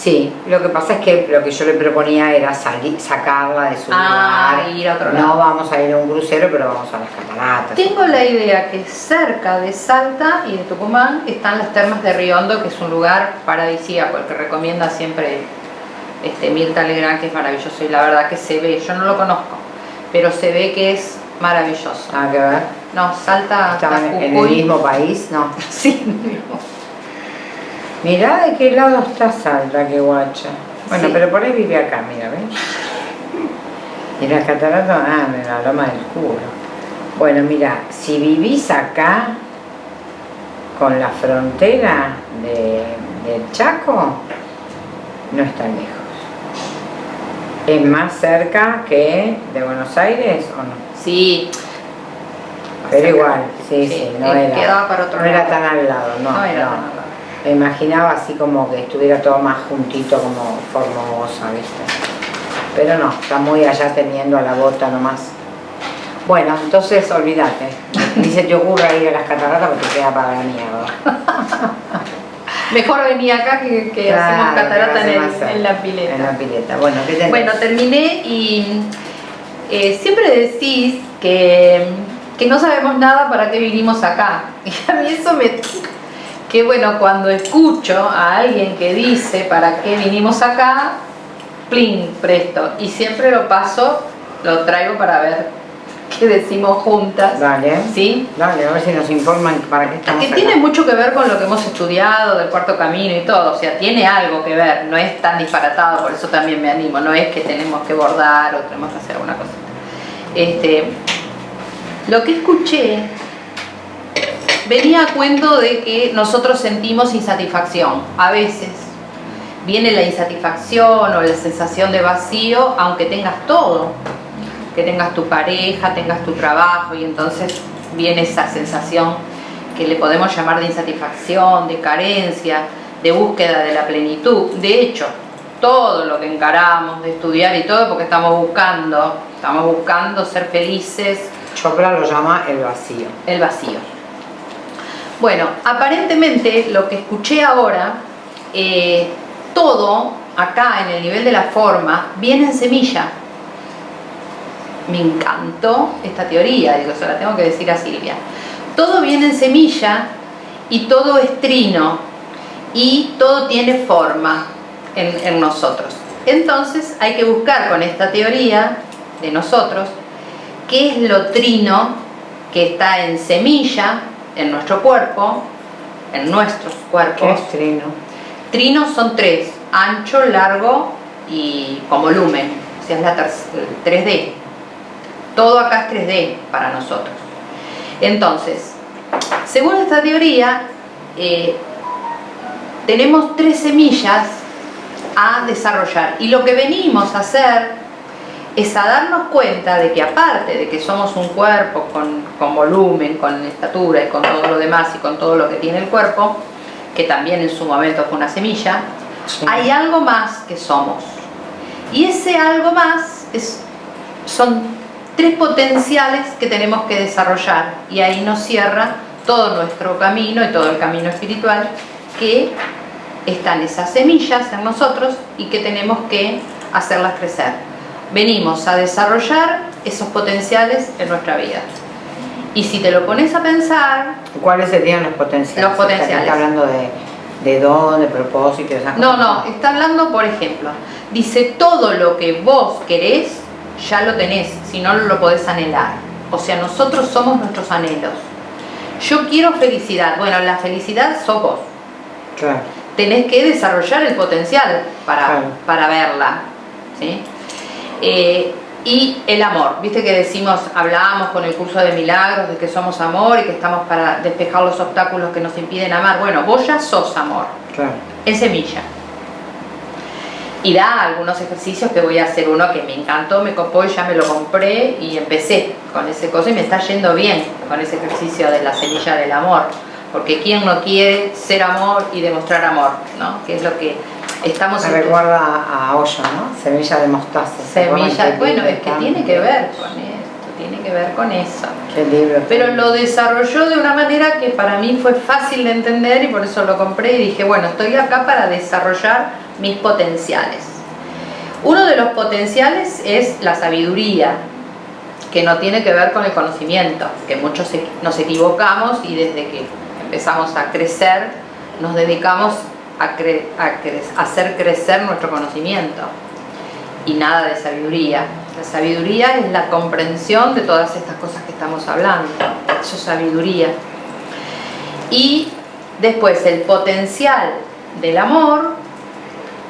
S1: Sí, lo que pasa es que lo que yo le proponía era salir, sacarla de su
S2: Ah,
S1: lugar.
S2: ir a otro
S1: no
S2: lado.
S1: vamos a ir a un crucero, pero vamos a las cataratas.
S2: Tengo la idea que cerca de Salta y de Tucumán están las termas de Río Hondo, que es un lugar paradisíaco, el que recomienda siempre este, Mirta Legrand, que es maravilloso y la verdad que se ve, yo no lo conozco, pero se ve que es maravilloso.
S1: Nada que ver.
S2: No, Salta
S1: Estaban en el mismo país, no. <laughs>
S2: Sí, mismo.
S1: Mirá de qué lado está Salta, qué guacha. Bueno,
S2: Sí.
S1: pero por ahí vive acá, mira, ¿ves? Y las cataratas, ah, en la loma del culo. Bueno, mira, si vivís acá, con la frontera de, del Chaco, no es tan lejos. ¿Es más cerca que de Buenos Aires o no?
S2: Sí.
S1: Pero igual, sí, sí, no
S2: eh,
S1: era,
S2: para otro
S1: no era tan al lado, no,
S2: No era
S1: no.
S2: tan al lado.
S1: Me imaginaba así como que estuviera todo más juntito como Formosa, ¿viste? Pero no, está muy allá teniendo a la bota nomás. Bueno, entonces olvídate. Ni se te ocurra ir a las cataratas porque queda para la mierda. <laughs>
S2: Mejor venía acá que, que
S1: Claro,
S2: hacemos catarata
S1: que
S2: en, el- en la pileta.
S1: En la pileta. Bueno, ¿qué tenés?
S2: Bueno, terminé y eh, siempre decís que, que no sabemos nada para qué vinimos acá. <laughs> Y a mí eso me... Que bueno, cuando escucho a alguien que dice para qué vinimos acá, plin, presto. Y siempre lo paso, lo traigo para ver <laughs> que decimos juntas.
S1: Dale.
S2: ¿Sí?
S1: Dale, a ver si nos informan para qué estamos
S2: Que
S1: acá.
S2: tiene mucho que ver con lo que hemos estudiado del cuarto camino y todo, o sea, tiene algo que ver, no es tan disparatado, por eso también me animo, no es que tenemos que bordar o tenemos que hacer alguna cosa. Este, lo que escuché venía a cuento de que nosotros sentimos insatisfacción, a veces viene la insatisfacción o la sensación de vacío, aunque tengas todo, que tengas tu pareja, tengas tu trabajo y entonces viene esa sensación que le podemos llamar de insatisfacción, de carencia, de búsqueda de la plenitud. De hecho, todo lo que encaramos de estudiar y todo porque estamos buscando, estamos buscando ser felices,
S1: Chopra lo llama el vacío.
S2: el vacío. Bueno, aparentemente lo que escuché ahora, eh, todo acá en el nivel de la forma viene en semilla. Me encantó esta teoría, digo, se la tengo que decir a Silvia. Todo viene en semilla y todo es trino y todo tiene forma en, en nosotros. Entonces hay que buscar con esta teoría de nosotros qué es lo trino que está en semilla en nuestro cuerpo, en nuestros
S1: ¿Qué
S2: cuerpos.
S1: es trino?
S2: Trinos son tres, ancho, largo y con volumen, o sea, es la ter- 3D. Todo acá es 3D para nosotros. Entonces, según esta teoría, eh, tenemos tres semillas a desarrollar y lo que venimos a hacer es a darnos cuenta de que aparte de que somos un cuerpo con, con volumen, con estatura y con todo lo demás y con todo lo que tiene el cuerpo, que también en su momento fue una semilla,
S1: Sí.
S2: hay algo más que somos. Y ese algo más es, son tres potenciales que tenemos que desarrollar y ahí nos cierra todo nuestro camino y todo el camino espiritual que están esas semillas en nosotros y que tenemos que hacerlas crecer. Venimos a desarrollar esos potenciales en nuestra vida. Y si te lo pones a pensar,
S1: ¿Cuáles serían los potenciales?
S2: Los potenciales.
S1: Está hablando de, de don, de propósito, de esas
S2: No,
S1: cosas.
S2: no, está hablando, por ejemplo, dice todo lo que vos querés, ya lo tenés, si no lo podés anhelar. O sea, nosotros somos nuestros anhelos. Yo quiero felicidad. Bueno, la felicidad sos vos.
S1: Claro.
S2: Tenés que desarrollar el potencial para,
S1: Claro.
S2: para verla. ¿sí? Eh, y el amor, viste que decimos, hablábamos con el curso de milagros de que somos amor y que estamos para despejar los obstáculos que nos impiden amar. Bueno, vos ya sos amor
S1: Claro.
S2: en semilla. Y da algunos ejercicios que voy a hacer uno que me encantó, me copó y ya me lo compré y empecé con ese cosa y me está yendo bien con ese ejercicio de la semilla del amor. Porque quién no quiere ser amor y demostrar amor, ¿no? Que es lo que estamos
S1: Me recuerda a Hoyo, ¿no? Semilla de mostaza. ¿se acuerdan
S2: semilla. Bueno, es que tiene que ver con esto, tiene que ver con eso.
S1: Qué libro.
S2: Pero lo desarrolló de una manera que para mí fue fácil de entender y por eso lo compré y dije, bueno, estoy acá para desarrollar mis potenciales. Uno de los potenciales es la sabiduría, que no tiene que ver con el conocimiento, que muchos nos equivocamos y desde que empezamos a crecer nos dedicamos a, cre- a hacer crecer nuestro conocimiento y nada de sabiduría. La sabiduría es la comprensión de todas estas cosas que estamos hablando. Eso es sabiduría. Y después el potencial del amor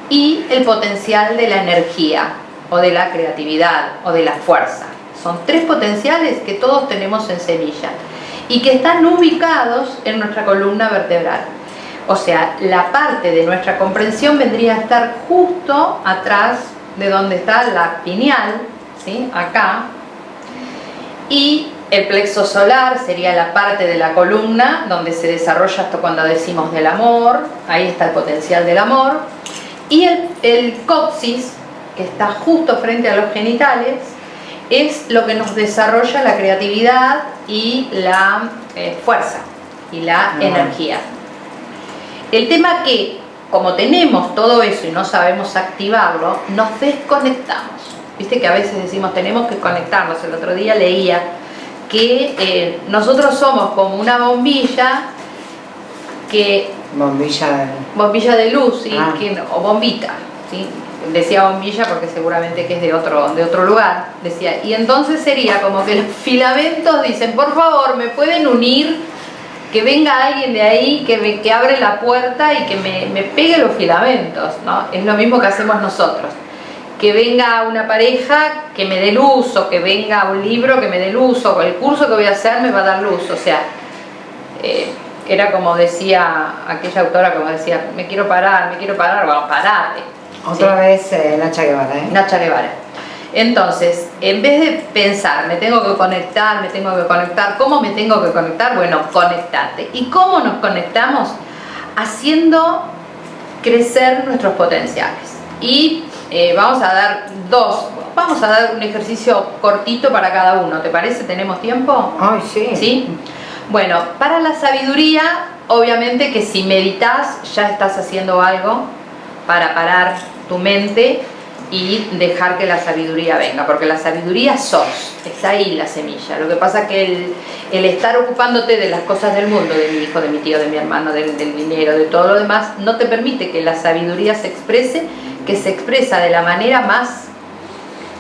S2: y el potencial de la energía o de la creatividad o de la fuerza. Son tres potenciales que todos tenemos en semilla y que están ubicados en nuestra columna vertebral. O sea, la parte de nuestra comprensión vendría a estar justo atrás de donde está la pineal, ¿sí? acá, y el plexo solar sería la parte de la columna donde se desarrolla esto cuando decimos del amor, ahí está el potencial del amor, y el, el que está justo frente a los genitales, es lo que nos desarrolla la creatividad y la eh, fuerza y la energía. El tema que, como tenemos todo eso y no sabemos activarlo, nos desconectamos. Viste que a veces decimos tenemos que conectarnos. El otro día leía que eh, nosotros somos como una bombilla que
S1: Bombilla de...
S2: bombilla de luz ¿sí?
S1: Ah.
S2: Que- o bombita ¿sí? Decía bombilla porque seguramente que es de otro, de otro lugar, decía, y entonces sería como que los filamentos dicen, por favor, me pueden unir, que venga alguien de ahí, que, me, que abre la puerta y que me, me pegue los filamentos, ¿no? Es lo mismo que hacemos nosotros. Que venga una pareja que me dé luz, o que venga un libro que me dé luz, o el curso que voy a hacer me va a dar luz, o sea, eh, era como decía aquella autora, como decía, me quiero parar, me quiero parar, bueno, parate.
S1: Otra vez eh, Nacha Guevara, ¿eh?
S2: Nacha Guevara. Entonces, en vez de pensar, me tengo que conectar, me tengo que conectar, ¿cómo me tengo que conectar? Bueno, conectate. ¿Y cómo nos conectamos? Haciendo crecer nuestros potenciales. Y eh, vamos a dar dos, vamos a dar un ejercicio cortito para cada uno, ¿te parece? ¿Tenemos tiempo?
S1: Ay, sí.
S2: ¿Sí? Bueno, para la sabiduría, obviamente que si meditas ya estás haciendo algo para parar tu mente y dejar que la sabiduría venga, porque la sabiduría sos, está ahí la semilla. Lo que pasa que el, el estar ocupándote de las cosas del mundo, de mi hijo, de mi tío, de mi hermano, del, del dinero, de todo lo demás, no te permite que la sabiduría se exprese, que se expresa de la manera más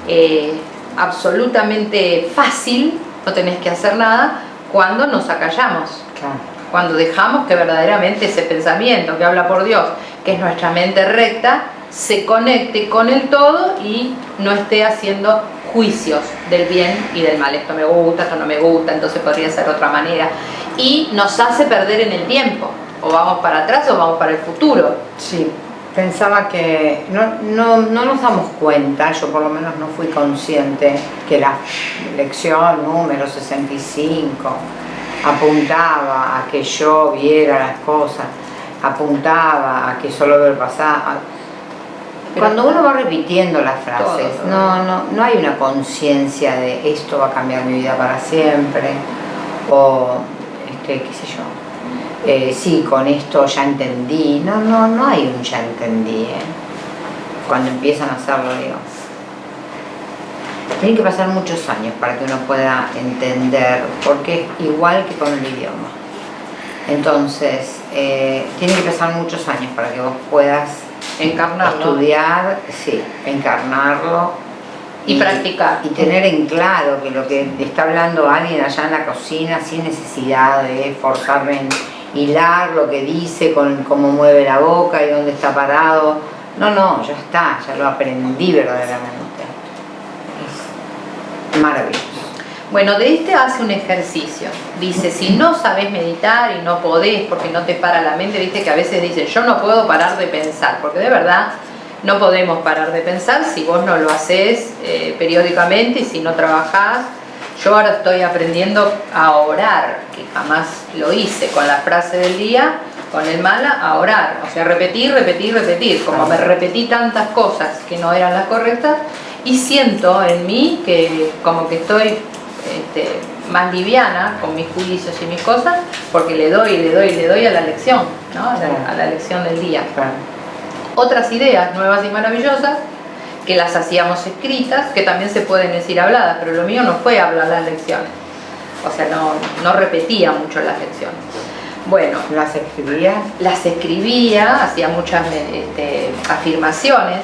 S2: eh, absolutamente fácil, no tenés que hacer nada, cuando nos acallamos.
S1: Claro.
S2: Cuando dejamos que verdaderamente ese pensamiento que habla por Dios, que es nuestra mente recta, se conecte con el todo y no esté haciendo juicios del bien y del mal. Esto me gusta, esto no me gusta, entonces podría ser de otra manera. Y nos hace perder en el tiempo. O vamos para atrás o vamos para el futuro.
S1: Sí, pensaba que no, no, no nos damos cuenta, yo por lo menos no fui consciente, que la lección número 65 apuntaba a que yo viera las cosas, apuntaba a que solo ver pasar. Cuando uno va repitiendo las frases,
S2: Todo, todo.
S1: no, no, no hay una conciencia de esto va a cambiar mi vida para siempre, o este, qué sé yo, eh, sí, con esto ya entendí. No, no, no hay un ya entendí, ¿eh? Cuando empiezan a hacerlo, digo. Tienen que pasar muchos años para que uno pueda entender, porque es igual que con el idioma. Entonces, eh, tienen que pasar muchos años para que vos puedas
S2: Encarnarlo.
S1: estudiar, sí, encarnarlo
S2: Y practicar.
S1: y tener en claro que lo que está hablando alguien allá en la cocina sin necesidad de forzarme en hilar lo que dice con cómo mueve la boca y dónde está parado. No, no, ya está, ya lo aprendí verdaderamente. Es maravilloso.
S2: Bueno, de este hace un ejercicio. Dice, si no sabes meditar y no podés porque no te para la mente, viste que a veces dicen, yo no puedo parar de pensar, porque de verdad no podemos parar de pensar si vos no lo haces eh, periódicamente y si no trabajás. Yo ahora estoy aprendiendo a orar, que jamás lo hice con la frase del día, con el mala, a orar. O sea, repetir, repetir, repetir. Como me repetí tantas cosas que no eran las correctas, y siento en mí que como que estoy este, más liviana con mis juicios y mis cosas, porque le doy, le doy, le doy a la lección, ¿no? a, la, a la lección del día. Otras ideas nuevas y maravillosas que las hacíamos escritas, que también se pueden decir habladas, pero lo mío no fue hablar las lecciones. O sea, no, no repetía mucho las lecciones. Bueno,
S1: Las escribía,
S2: las escribía, hacía muchas este, afirmaciones,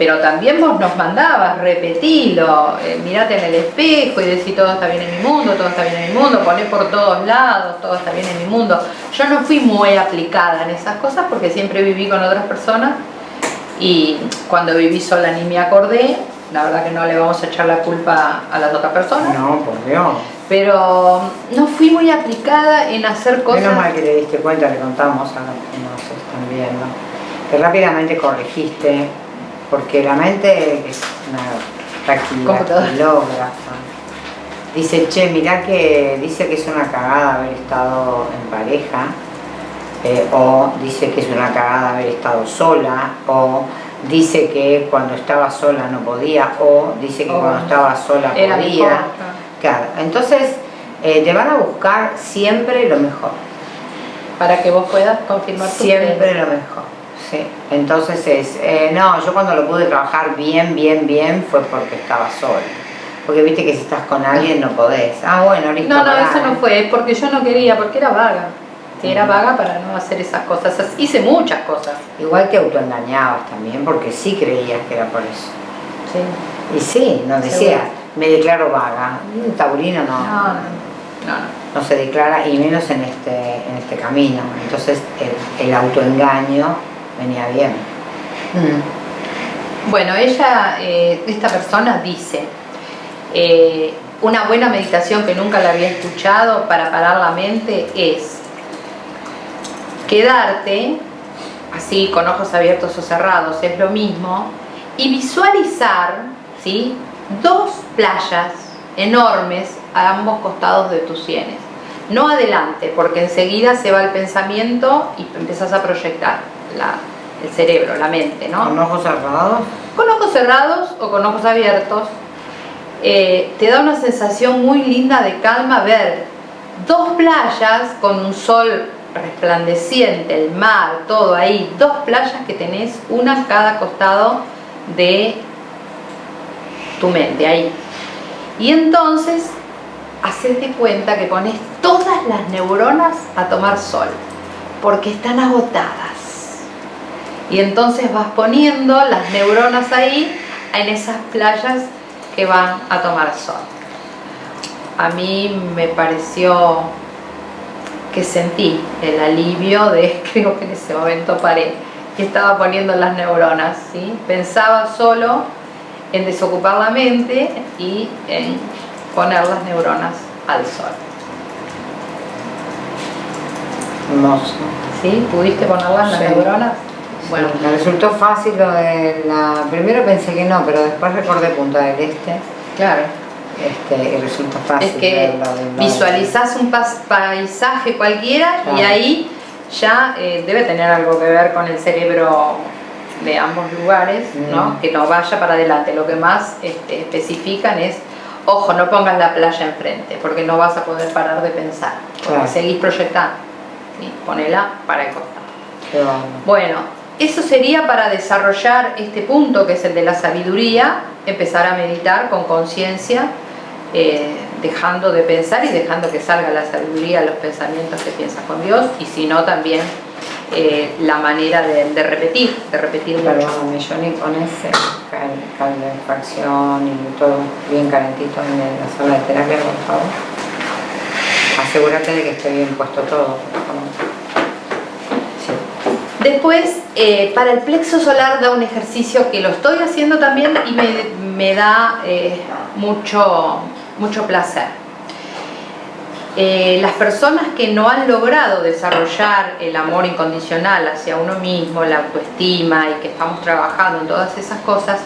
S2: pero también vos nos mandabas, repetilo, eh, mirate en el espejo y decís todo está bien en mi mundo, todo está bien en mi mundo, poné por todos lados, todo está bien en mi mundo. Yo no fui muy aplicada en esas cosas porque siempre viví con otras personas y cuando viví sola ni me acordé, la verdad que no le vamos a echar la culpa a las otras personas,
S1: no, por Dios.
S2: pero no fui muy aplicada en hacer cosas...
S1: Menos mal que te diste cuenta, le contamos a los que nos están viendo, que rápidamente corregiste, porque la mente es una dactilógrafa. Dice, che, mirá que dice que es una cagada haber estado en pareja, eh, o dice que es una cagada haber estado sola, o dice que cuando estaba sola no podía, o dice que
S2: O
S1: cuando estaba sola podía.
S2: mejor, claro.
S1: Claro, entonces eh, te van a buscar siempre lo mejor.
S2: para que vos puedas confirmar tu
S1: Siempre lo mejor, sí. Entonces es, eh, no, yo cuando lo pude trabajar bien, bien, bien fue porque estaba sola. Porque viste que si estás con alguien no podés. Ah, bueno, listo.
S2: No, no, eso no fue, es porque yo no quería, porque era vaga. Sí, era vaga para no hacer esas cosas. Hice muchas cosas.
S1: Igual te autoengañabas también, porque sí creías que era por eso.
S2: Sí.
S1: Y sí, no decías, me declaro vaga. El taurino no,
S2: No, no, no. no.
S1: no se declara, y menos en este, en este camino. Entonces el, el autoengaño venía bien. Mm.
S2: Bueno, ella, eh, esta persona dice, eh, una buena meditación que nunca la había escuchado para parar la mente es quedarte así con ojos abiertos o cerrados, es lo mismo, y visualizar ¿sí? dos playas enormes a ambos costados de tus sienes. No adelante, porque enseguida se va el pensamiento y empiezas a proyectar la- el cerebro, la mente, ¿no?
S1: Con ojos cerrados.
S2: Con ojos cerrados o con ojos abiertos, eh, te da una sensación muy linda de calma ver dos playas con un sol resplandeciente, el mar, todo ahí, dos playas que tenés una a cada costado de tu mente, ahí. Y entonces, hacete cuenta que pones todas las neuronas a tomar sol, porque están agotadas. Y entonces vas poniendo las neuronas ahí en esas playas que van a tomar sol. A mí me pareció que sentí el alivio de, <laughs> creo que en ese momento paré y estaba poniendo las neuronas, ¿sí? Pensaba solo en desocupar la mente y en poner las neuronas al sol.
S1: Hermoso.
S2: ¿Sí? ¿Pudiste ponerlas las
S1: Sí.
S2: neuronas? Bueno,
S1: me resultó fácil lo de la... Primero pensé que no, pero después recordé Punta del Este.
S2: claro.
S1: Este, y resulta fácil.
S2: Es que
S1: lo de- lo de-
S2: visualizás un paisaje cualquiera y
S1: Claro.
S2: ahí ya eh, debe tener algo que ver con el cerebro de ambos lugares, ¿no?
S1: Mm.
S2: Que no vaya para adelante. Lo que más este, especifican es, ojo, no pongas la playa enfrente, porque no vas a poder parar de pensar, porque
S1: Claro.
S2: seguís proyectando. ¿sí? Ponela para el costado. Bueno, eso sería para desarrollar este punto que es el de la sabiduría, empezar a meditar con conciencia, eh, dejando de pensar y dejando que salga la sabiduría, los pensamientos que piensas con Dios, y si no también eh, la manera de, de repetir, de repetir mucho.
S1: Perdóname, Johnny, con ese cal, calefacción y todo bien calentito en la sala de terapia, por favor. Asegúrate de que esté bien puesto todo, por favor.
S2: Después, eh, para el plexo solar da un ejercicio que lo estoy haciendo también y me, me da eh, mucho, mucho placer. Eh, las personas que no han logrado desarrollar el amor incondicional hacia uno mismo, la autoestima y que estamos trabajando en todas esas cosas,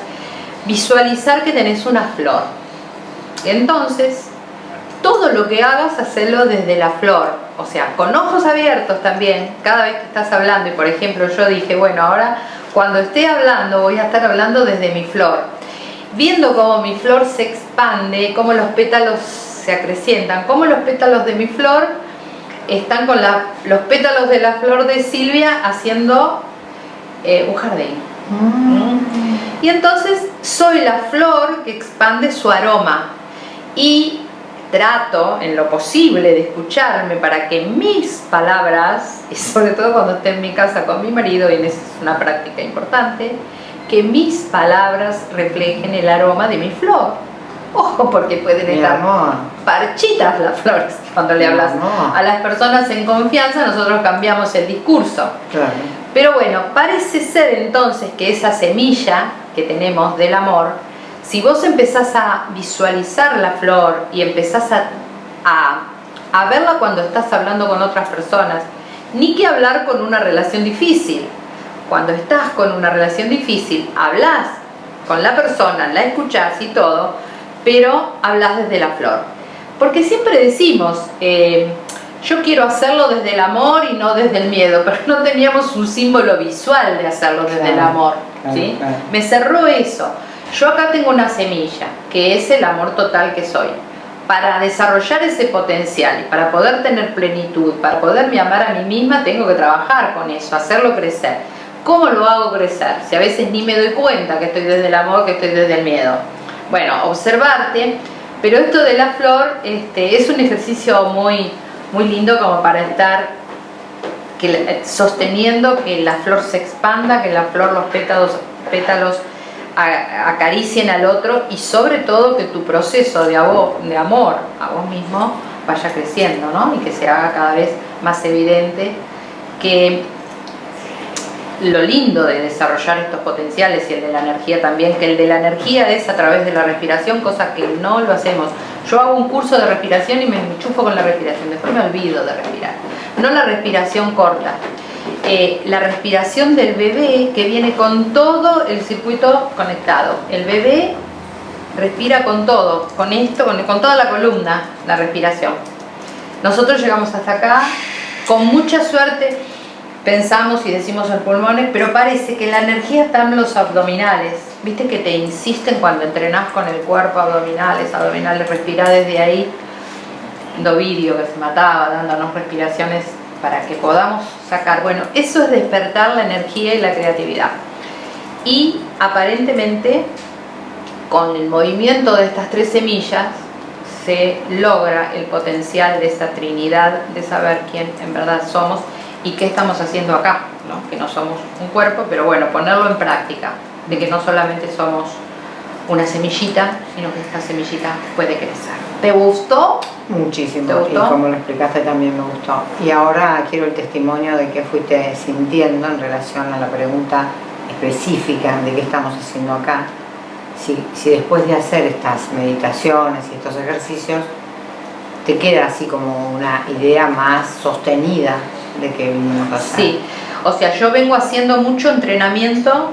S2: visualizar que tenés una flor. Entonces, todo lo que hagas, hacerlo desde la flor, o sea, con ojos abiertos también, cada vez que estás hablando, y por ejemplo yo dije, bueno, ahora cuando esté hablando voy a estar hablando desde mi flor, viendo cómo mi flor se expande, cómo los pétalos se acrecientan, cómo los pétalos de mi flor están con la- los pétalos de la flor de Silvia haciendo eh, un jardín. Y entonces soy la flor que expande su aroma. Y trato en lo posible de escucharme para que mis palabras, y sobre todo cuando esté en mi casa con mi marido, y esa es una práctica importante, que mis palabras reflejen el aroma de mi flor. Ojo, porque pueden
S1: Mi
S2: estar
S1: amor.
S2: parchitas las flores cuando le hablas a las personas en confianza, nosotros cambiamos el discurso.
S1: Claro.
S2: Pero bueno, parece ser entonces que esa semilla que tenemos del amor, si vos empezás a visualizar la flor y empezás a, a, a verla cuando estás hablando con otras personas, ni que hablar con una relación difícil. Cuando estás con una relación difícil, hablas con la persona, la escuchás y todo, pero hablas desde la flor. Porque siempre decimos, eh, yo quiero hacerlo desde el amor y no desde el miedo, pero no teníamos un símbolo visual de hacerlo desde el amor.
S1: claro,
S2: ¿sí?
S1: claro.
S2: Me cerró eso. Yo acá tengo una semilla, que es el amor total que soy. Para desarrollar ese potencial y para poder tener plenitud, para poderme amar a mí misma, tengo que trabajar con eso, hacerlo crecer. ¿Cómo lo hago crecer? Si a veces ni me doy cuenta que estoy desde el amor, que estoy desde el miedo. Bueno, observarte, pero esto de la flor este, es un ejercicio muy, muy lindo como para estar que sosteniendo que la flor se expanda, que la flor, los pétalos, pétalos acaricien al otro y sobre todo que tu proceso de, amor a vos mismo vaya creciendo, ¿no? Y que se haga cada vez más evidente que lo lindo de desarrollar estos potenciales y el de la energía también, que el de la energía es a través de la respiración, cosa que no lo hacemos. Yo hago un curso de respiración y me enchufo con la respiración, después me olvido de respirar. No la respiración corta, eh, la respiración del bebé que viene con todo el circuito conectado. El bebé respira con todo, con esto, con, toda la columna, la respiración. Nosotros llegamos hasta acá, con mucha suerte pensamos y decimos en pulmones, pero parece que la energía está en los abdominales. Viste que te insisten cuando entrenás con el cuerpo abdominales, abdominales, respirá desde ahí. Dovidio que se mataba dándonos respiraciones para que podamos sacar. Bueno, eso es despertar la energía y la creatividad. Y aparentemente con el movimiento de estas tres semillas se logra el potencial de esa trinidad de saber quién en verdad somos y qué estamos haciendo acá, ¿no? que no somos un cuerpo, pero bueno, ponerlo en práctica, de que no solamente somos una semillita, sino que esta semillita puede crecer. ¿Te gustó?
S1: Muchísimo,
S2: ¿Te gustó?
S1: y como lo explicaste también me gustó. Y ahora quiero el testimonio de qué fuiste sintiendo en relación a la pregunta específica de qué estamos haciendo acá. Si, si después de hacer estas meditaciones y estos ejercicios, te queda así como una idea más sostenida de que vinimos a hacer.
S2: Sí, o sea, yo vengo haciendo mucho entrenamiento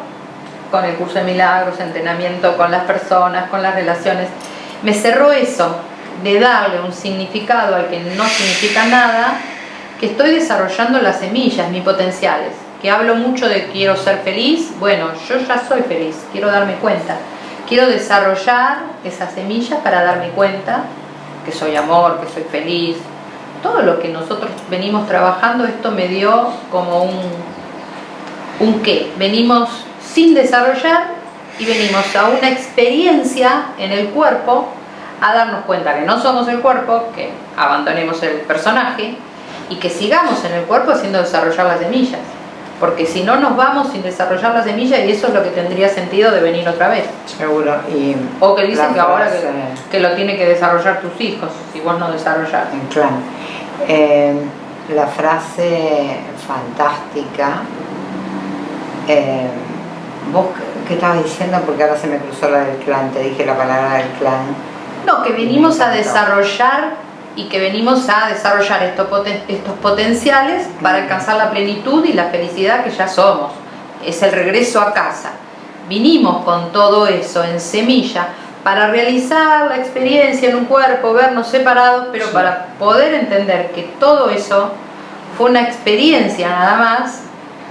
S2: con el curso de milagros, entrenamiento con las personas, con las relaciones. Me cerró eso, de darle un significado al que no significa nada, que estoy desarrollando las semillas, mis potenciales. Que hablo mucho de quiero ser feliz, bueno, yo ya soy feliz, quiero darme cuenta. Quiero desarrollar esas semillas para darme cuenta que soy amor, que soy feliz, todo lo que nosotros venimos trabajando, esto me dio como un, un qué. Venimos sin desarrollar y venimos a una experiencia en el cuerpo a darnos cuenta que no somos el cuerpo, que abandonemos el personaje y que sigamos en el cuerpo haciendo desarrollar las semillas. Porque si no nos vamos sin desarrollar las semillas y eso es lo que tendría sentido de venir otra vez.
S1: Seguro. Y
S2: O que dicen que ahora que, lo tiene que desarrollar tus hijos, si vos no desarrollás.
S1: En clan. Eh, la frase fantástica. eh, ¿Vos qué- estabas diciendo? Porque ahora se me cruzó la del clan, te dije la palabra del clan.
S2: No, que venimos a desarrollar y que venimos a desarrollar estos, poten- estos potenciales para alcanzar la plenitud y la felicidad que ya somos. Es el regreso a casa. Vinimos con todo eso en semilla para realizar la experiencia en un cuerpo, vernos separados, pero
S1: Sí.
S2: para poder entender que todo eso fue una experiencia nada más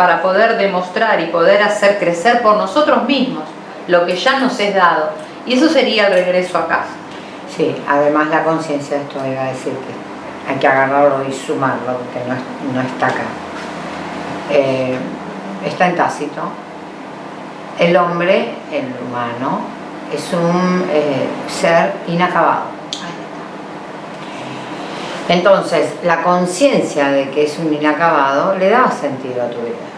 S2: para poder demostrar y poder hacer crecer por nosotros mismos lo que ya nos es dado. Y eso sería el regreso a casa.
S1: Sí, además la conciencia esto iba a decir que hay que agarrarlo y sumarlo, porque no, no está acá. Eh, está en tácito. El hombre, el humano, es un eh, ser inacabado. Entonces, la conciencia de que es un inacabado le da sentido a tu vida.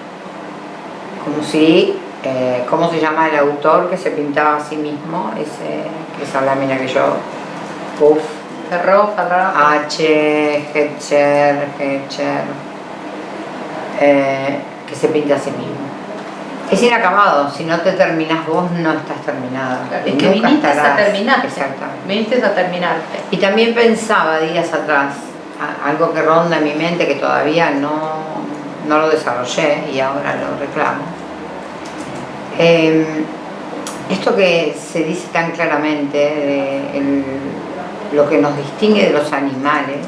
S1: Como si, eh, ¿cómo se llama el autor que se pintaba a sí mismo? Ese, esa lámina que yo, uff,
S2: cerró.
S1: H, Hetcher, Hetcher, eh, que se pinta a sí mismo. Es inacabado, si no te terminas vos no estás terminado.
S2: Es
S1: Y
S2: que
S1: nunca
S2: viniste a terminarte.
S1: Exactamente.
S2: Viniste a terminarte.
S1: Y también pensaba días atrás, algo que ronda en mi mente que todavía no, no lo desarrollé y ahora lo reclamo. Eh, esto que se dice tan claramente, de el- lo que nos distingue de los animales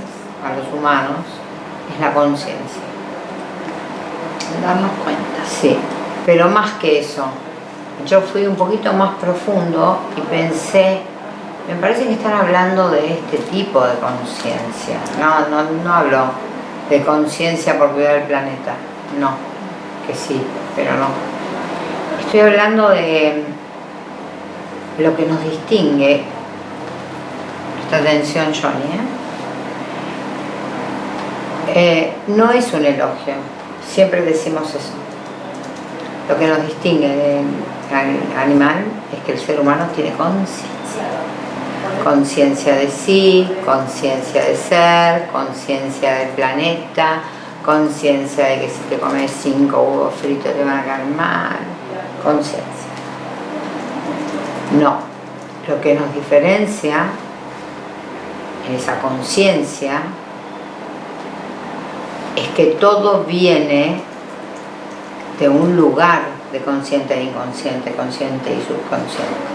S1: a los humanos, es la conciencia.
S2: Darnos cuenta.
S1: Sí, pero más que eso, yo fui un poquito más profundo y pensé, me parece que están hablando de este tipo de conciencia. No, no, no hablo de conciencia por cuidar el planeta, no, que sí, pero no. Estoy hablando de lo que nos distingue, esta atención Johnny, ¿eh? Eh, no es un elogio, siempre decimos eso. Lo que nos distingue del animal es que el ser humano tiene conciencia. Conciencia de sí, conciencia de ser, conciencia del planeta, conciencia de que si te comes cinco huevos fritos te van a caer mal, conciencia. No, lo que nos diferencia en esa conciencia es que todo viene de un lugar de consciente e inconsciente, consciente y subconsciente.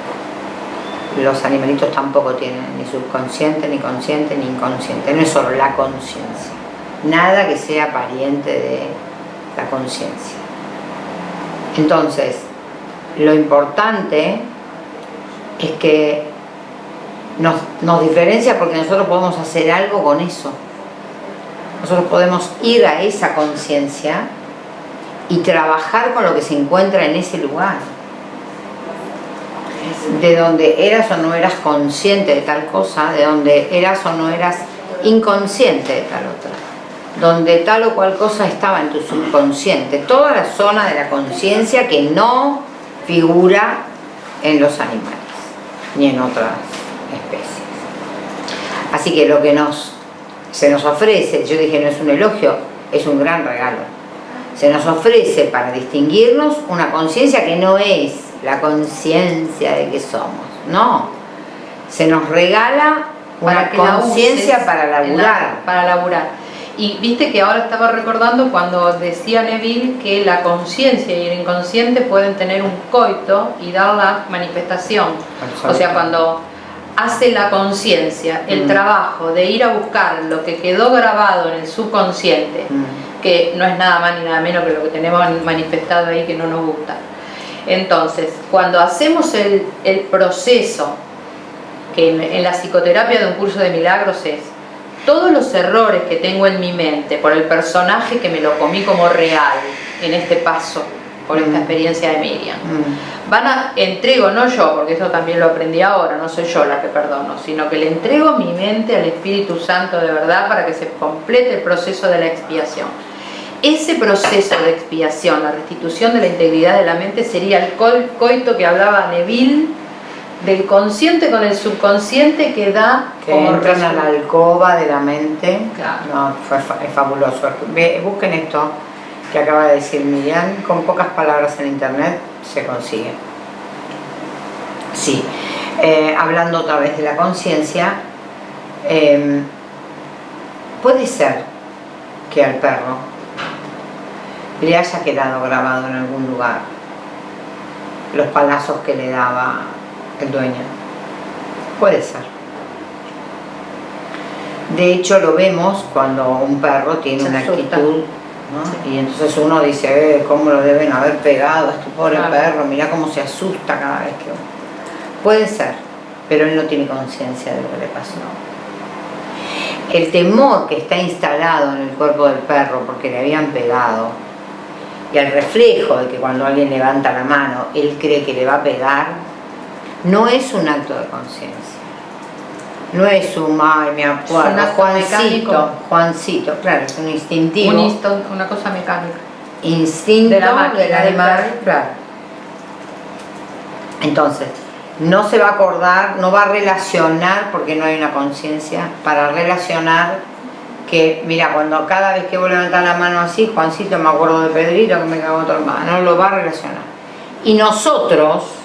S1: Los animalitos tampoco tienen ni subconsciente, ni consciente, ni inconsciente. No es solo la conciencia. Nada que sea pariente de la conciencia. Entonces, lo importante es que nos, diferencia porque nosotros podemos hacer algo con eso. Nosotros podemos ir a esa conciencia y trabajar con lo que se encuentra en ese lugar. De donde eras o no eras consciente de tal cosa, de donde eras o no eras inconsciente de tal otra. Donde tal o cual cosa estaba en tu subconsciente. Toda la zona de la conciencia que no figura en los animales ni en otras especies. Así que lo que nos, se nos ofrece, yo dije no es un elogio, es un gran regalo. Se nos ofrece para distinguirnos una conciencia que no es la conciencia de que somos, no. Se nos regala una conciencia para laburar.
S2: para laburar. Y viste que ahora estaba recordando cuando decía Neville que la conciencia y el inconsciente pueden tener un coito y dar la manifestación. O sea, cuando hace la conciencia el mm. trabajo de ir a buscar lo que quedó grabado en el subconsciente, mm. que no es nada más ni nada menos que lo que tenemos manifestado ahí que no nos gusta. Entonces, cuando hacemos el, proceso, que en, en la psicoterapia de un curso de milagros es, todos los errores que tengo en mi mente por el personaje que me lo comí como real en este paso, por esta mm. experiencia de Miriam, mm. van a, entrego, no yo, porque eso también lo aprendí ahora, no soy yo la que perdono, sino que le entrego mi mente al Espíritu Santo de verdad para que se complete el proceso de la expiación. Ese proceso de expiación, la restitución de la integridad de la mente, sería el coito que hablaba Neville del consciente con el subconsciente que da
S1: que entran a la alcoba de la mente. No, es fabuloso. Busquen esto que acaba de decir Miriam. Con pocas palabras en internet se consigue. Sí. Eh, hablando otra vez de la conciencia em, puede ser que al perro le haya quedado grabado en algún lugar los palazos que le daba el dueño. Puede ser. De hecho lo vemos cuando un perro tiene una actitud y entonces uno dice, eh, ¿cómo lo deben haber pegado a este pobre perro? Mira cómo se asusta cada vez que... Puede ser, pero él no tiene conciencia de lo que le pasó. El temor que está instalado en el cuerpo del perro porque le habían pegado y el reflejo de que cuando alguien levanta la mano él cree que le va a pegar no es un acto de conciencia. No es un, ay, me acuerdo, Juancito, Juancito, claro, es un instintivo.
S2: una cosa mecánica.
S1: Instinto de la del animal, claro. Entonces, no se va a acordar, no va a relacionar, porque no hay una conciencia, para relacionar que, mira, cuando cada vez que voy a levantar la mano así, Juancito, me acuerdo de Pedrito que me cagó otro hermano, no lo va a relacionar. Y nosotros,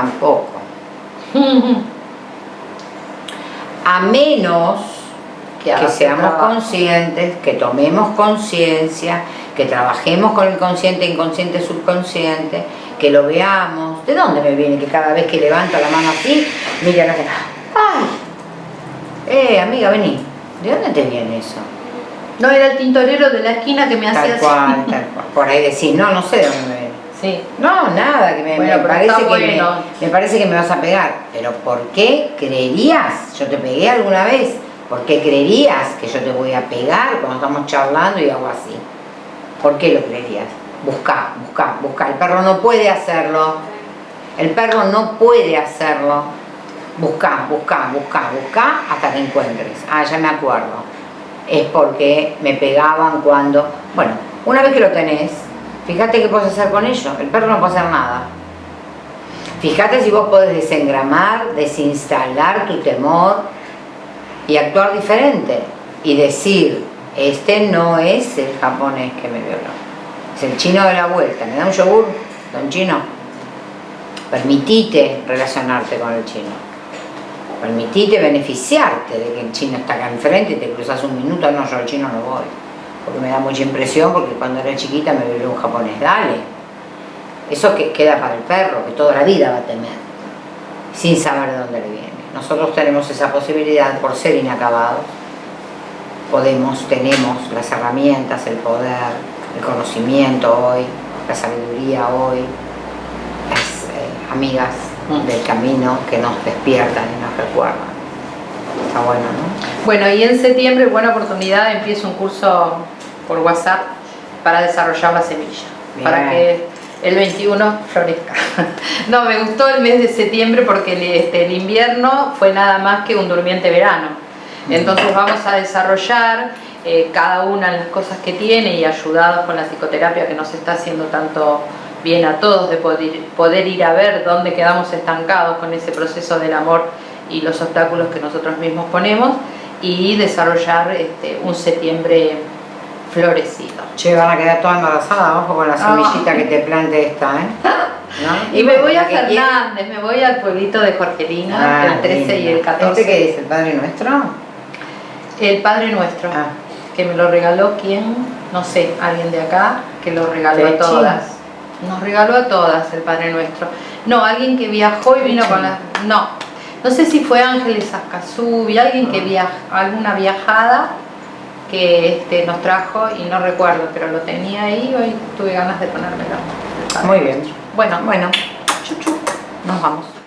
S1: tampoco. A menos que, seamos conscientes, que tomemos conciencia, que trabajemos con el consciente, inconsciente, subconsciente, que lo veamos. ¿De dónde me viene que cada vez que levanta la mano así, mira la ¡ay! Eh, amiga, vení. ¿De dónde te viene eso?
S2: No, era el tintorero de la esquina que me hacía
S1: tal cual, Tal cual, Por ahí decís, no, no sé de dónde me viene.
S2: Sí.
S1: No, nada, que me, parece que me, parece que me vas a pegar. Pero ¿por qué creerías? Yo te pegué alguna vez. ¿Por qué creerías que yo te voy a pegar cuando estamos charlando y hago así? ¿Por qué lo creerías? Busca, busca, busca. El perro no puede hacerlo. El perro no puede hacerlo. Busca, busca, busca, busca hasta que encuentres. Ah, ya me acuerdo. es porque me pegaban cuando... Bueno, una vez que lo tenés, fíjate qué puedes hacer con ello. El perro no puede hacer nada. Fíjate si vos podés desengramar, desinstalar tu temor y actuar diferente. Y decir, este no es el japonés que me violó. Es el chino de la vuelta. ¿Me da un yogur, don chino? Permitite relacionarte con el chino permitite beneficiarte de que el chino está acá enfrente y te cruzas un minuto, no, yo al chino no voy, porque me da mucha impresión porque cuando era chiquita me violó un japonés, dale. Eso que queda para el perro, que toda la vida va a temer, sin saber de dónde le viene. Nosotros tenemos esa posibilidad por ser inacabados. Podemos, tenemos las herramientas, el poder, el conocimiento hoy, la sabiduría hoy, las eh, amigas del camino que nos despiertan y nos recuerdan. Está bueno, ¿no?
S2: Bueno, y en septiembre, buena oportunidad, empiezo un curso por WhatsApp para desarrollar la semilla,
S1: Bien.
S2: para que el 21 florezca. <laughs> no, me gustó el mes de septiembre porque el, este, el invierno fue nada más que un durmiente verano. Entonces vamos a desarrollar eh, cada una de las cosas que tiene y ayudados con la psicoterapia que nos está haciendo tanto bien a todos de poder, poder ir a ver dónde quedamos estancados con ese proceso del amor y los obstáculos que nosotros mismos ponemos y desarrollar este, un septiembre florecido.
S1: Che, van a quedar toda embarazada, ojo con la
S2: Ah.
S1: semillita que te plante esta, ¿eh? <laughs> ¿No?
S2: Y me voy a. Fernández, me voy al pueblito de Jorgelina,
S1: Ah,
S2: el 13 y el
S1: lindo.
S2: 14.
S1: ¿Este qué es? ¿El Padre Nuestro?
S2: El Padre Nuestro,
S1: Ah.
S2: que me lo regaló quién, no sé, alguien de acá, que lo regaló a todas. Nos regaló a todas el Padre Nuestro. No, alguien que viajó y vino con la... No, no sé si fue Ángeles Ascasubi, alguien
S1: Ah.
S2: que viajó, alguna viajada que este, nos trajo y no recuerdo, pero lo tenía ahí y hoy tuve ganas de ponérmelo.
S1: Muy bien.
S2: Bueno,
S1: Bueno,
S2: chuchu, nos vamos.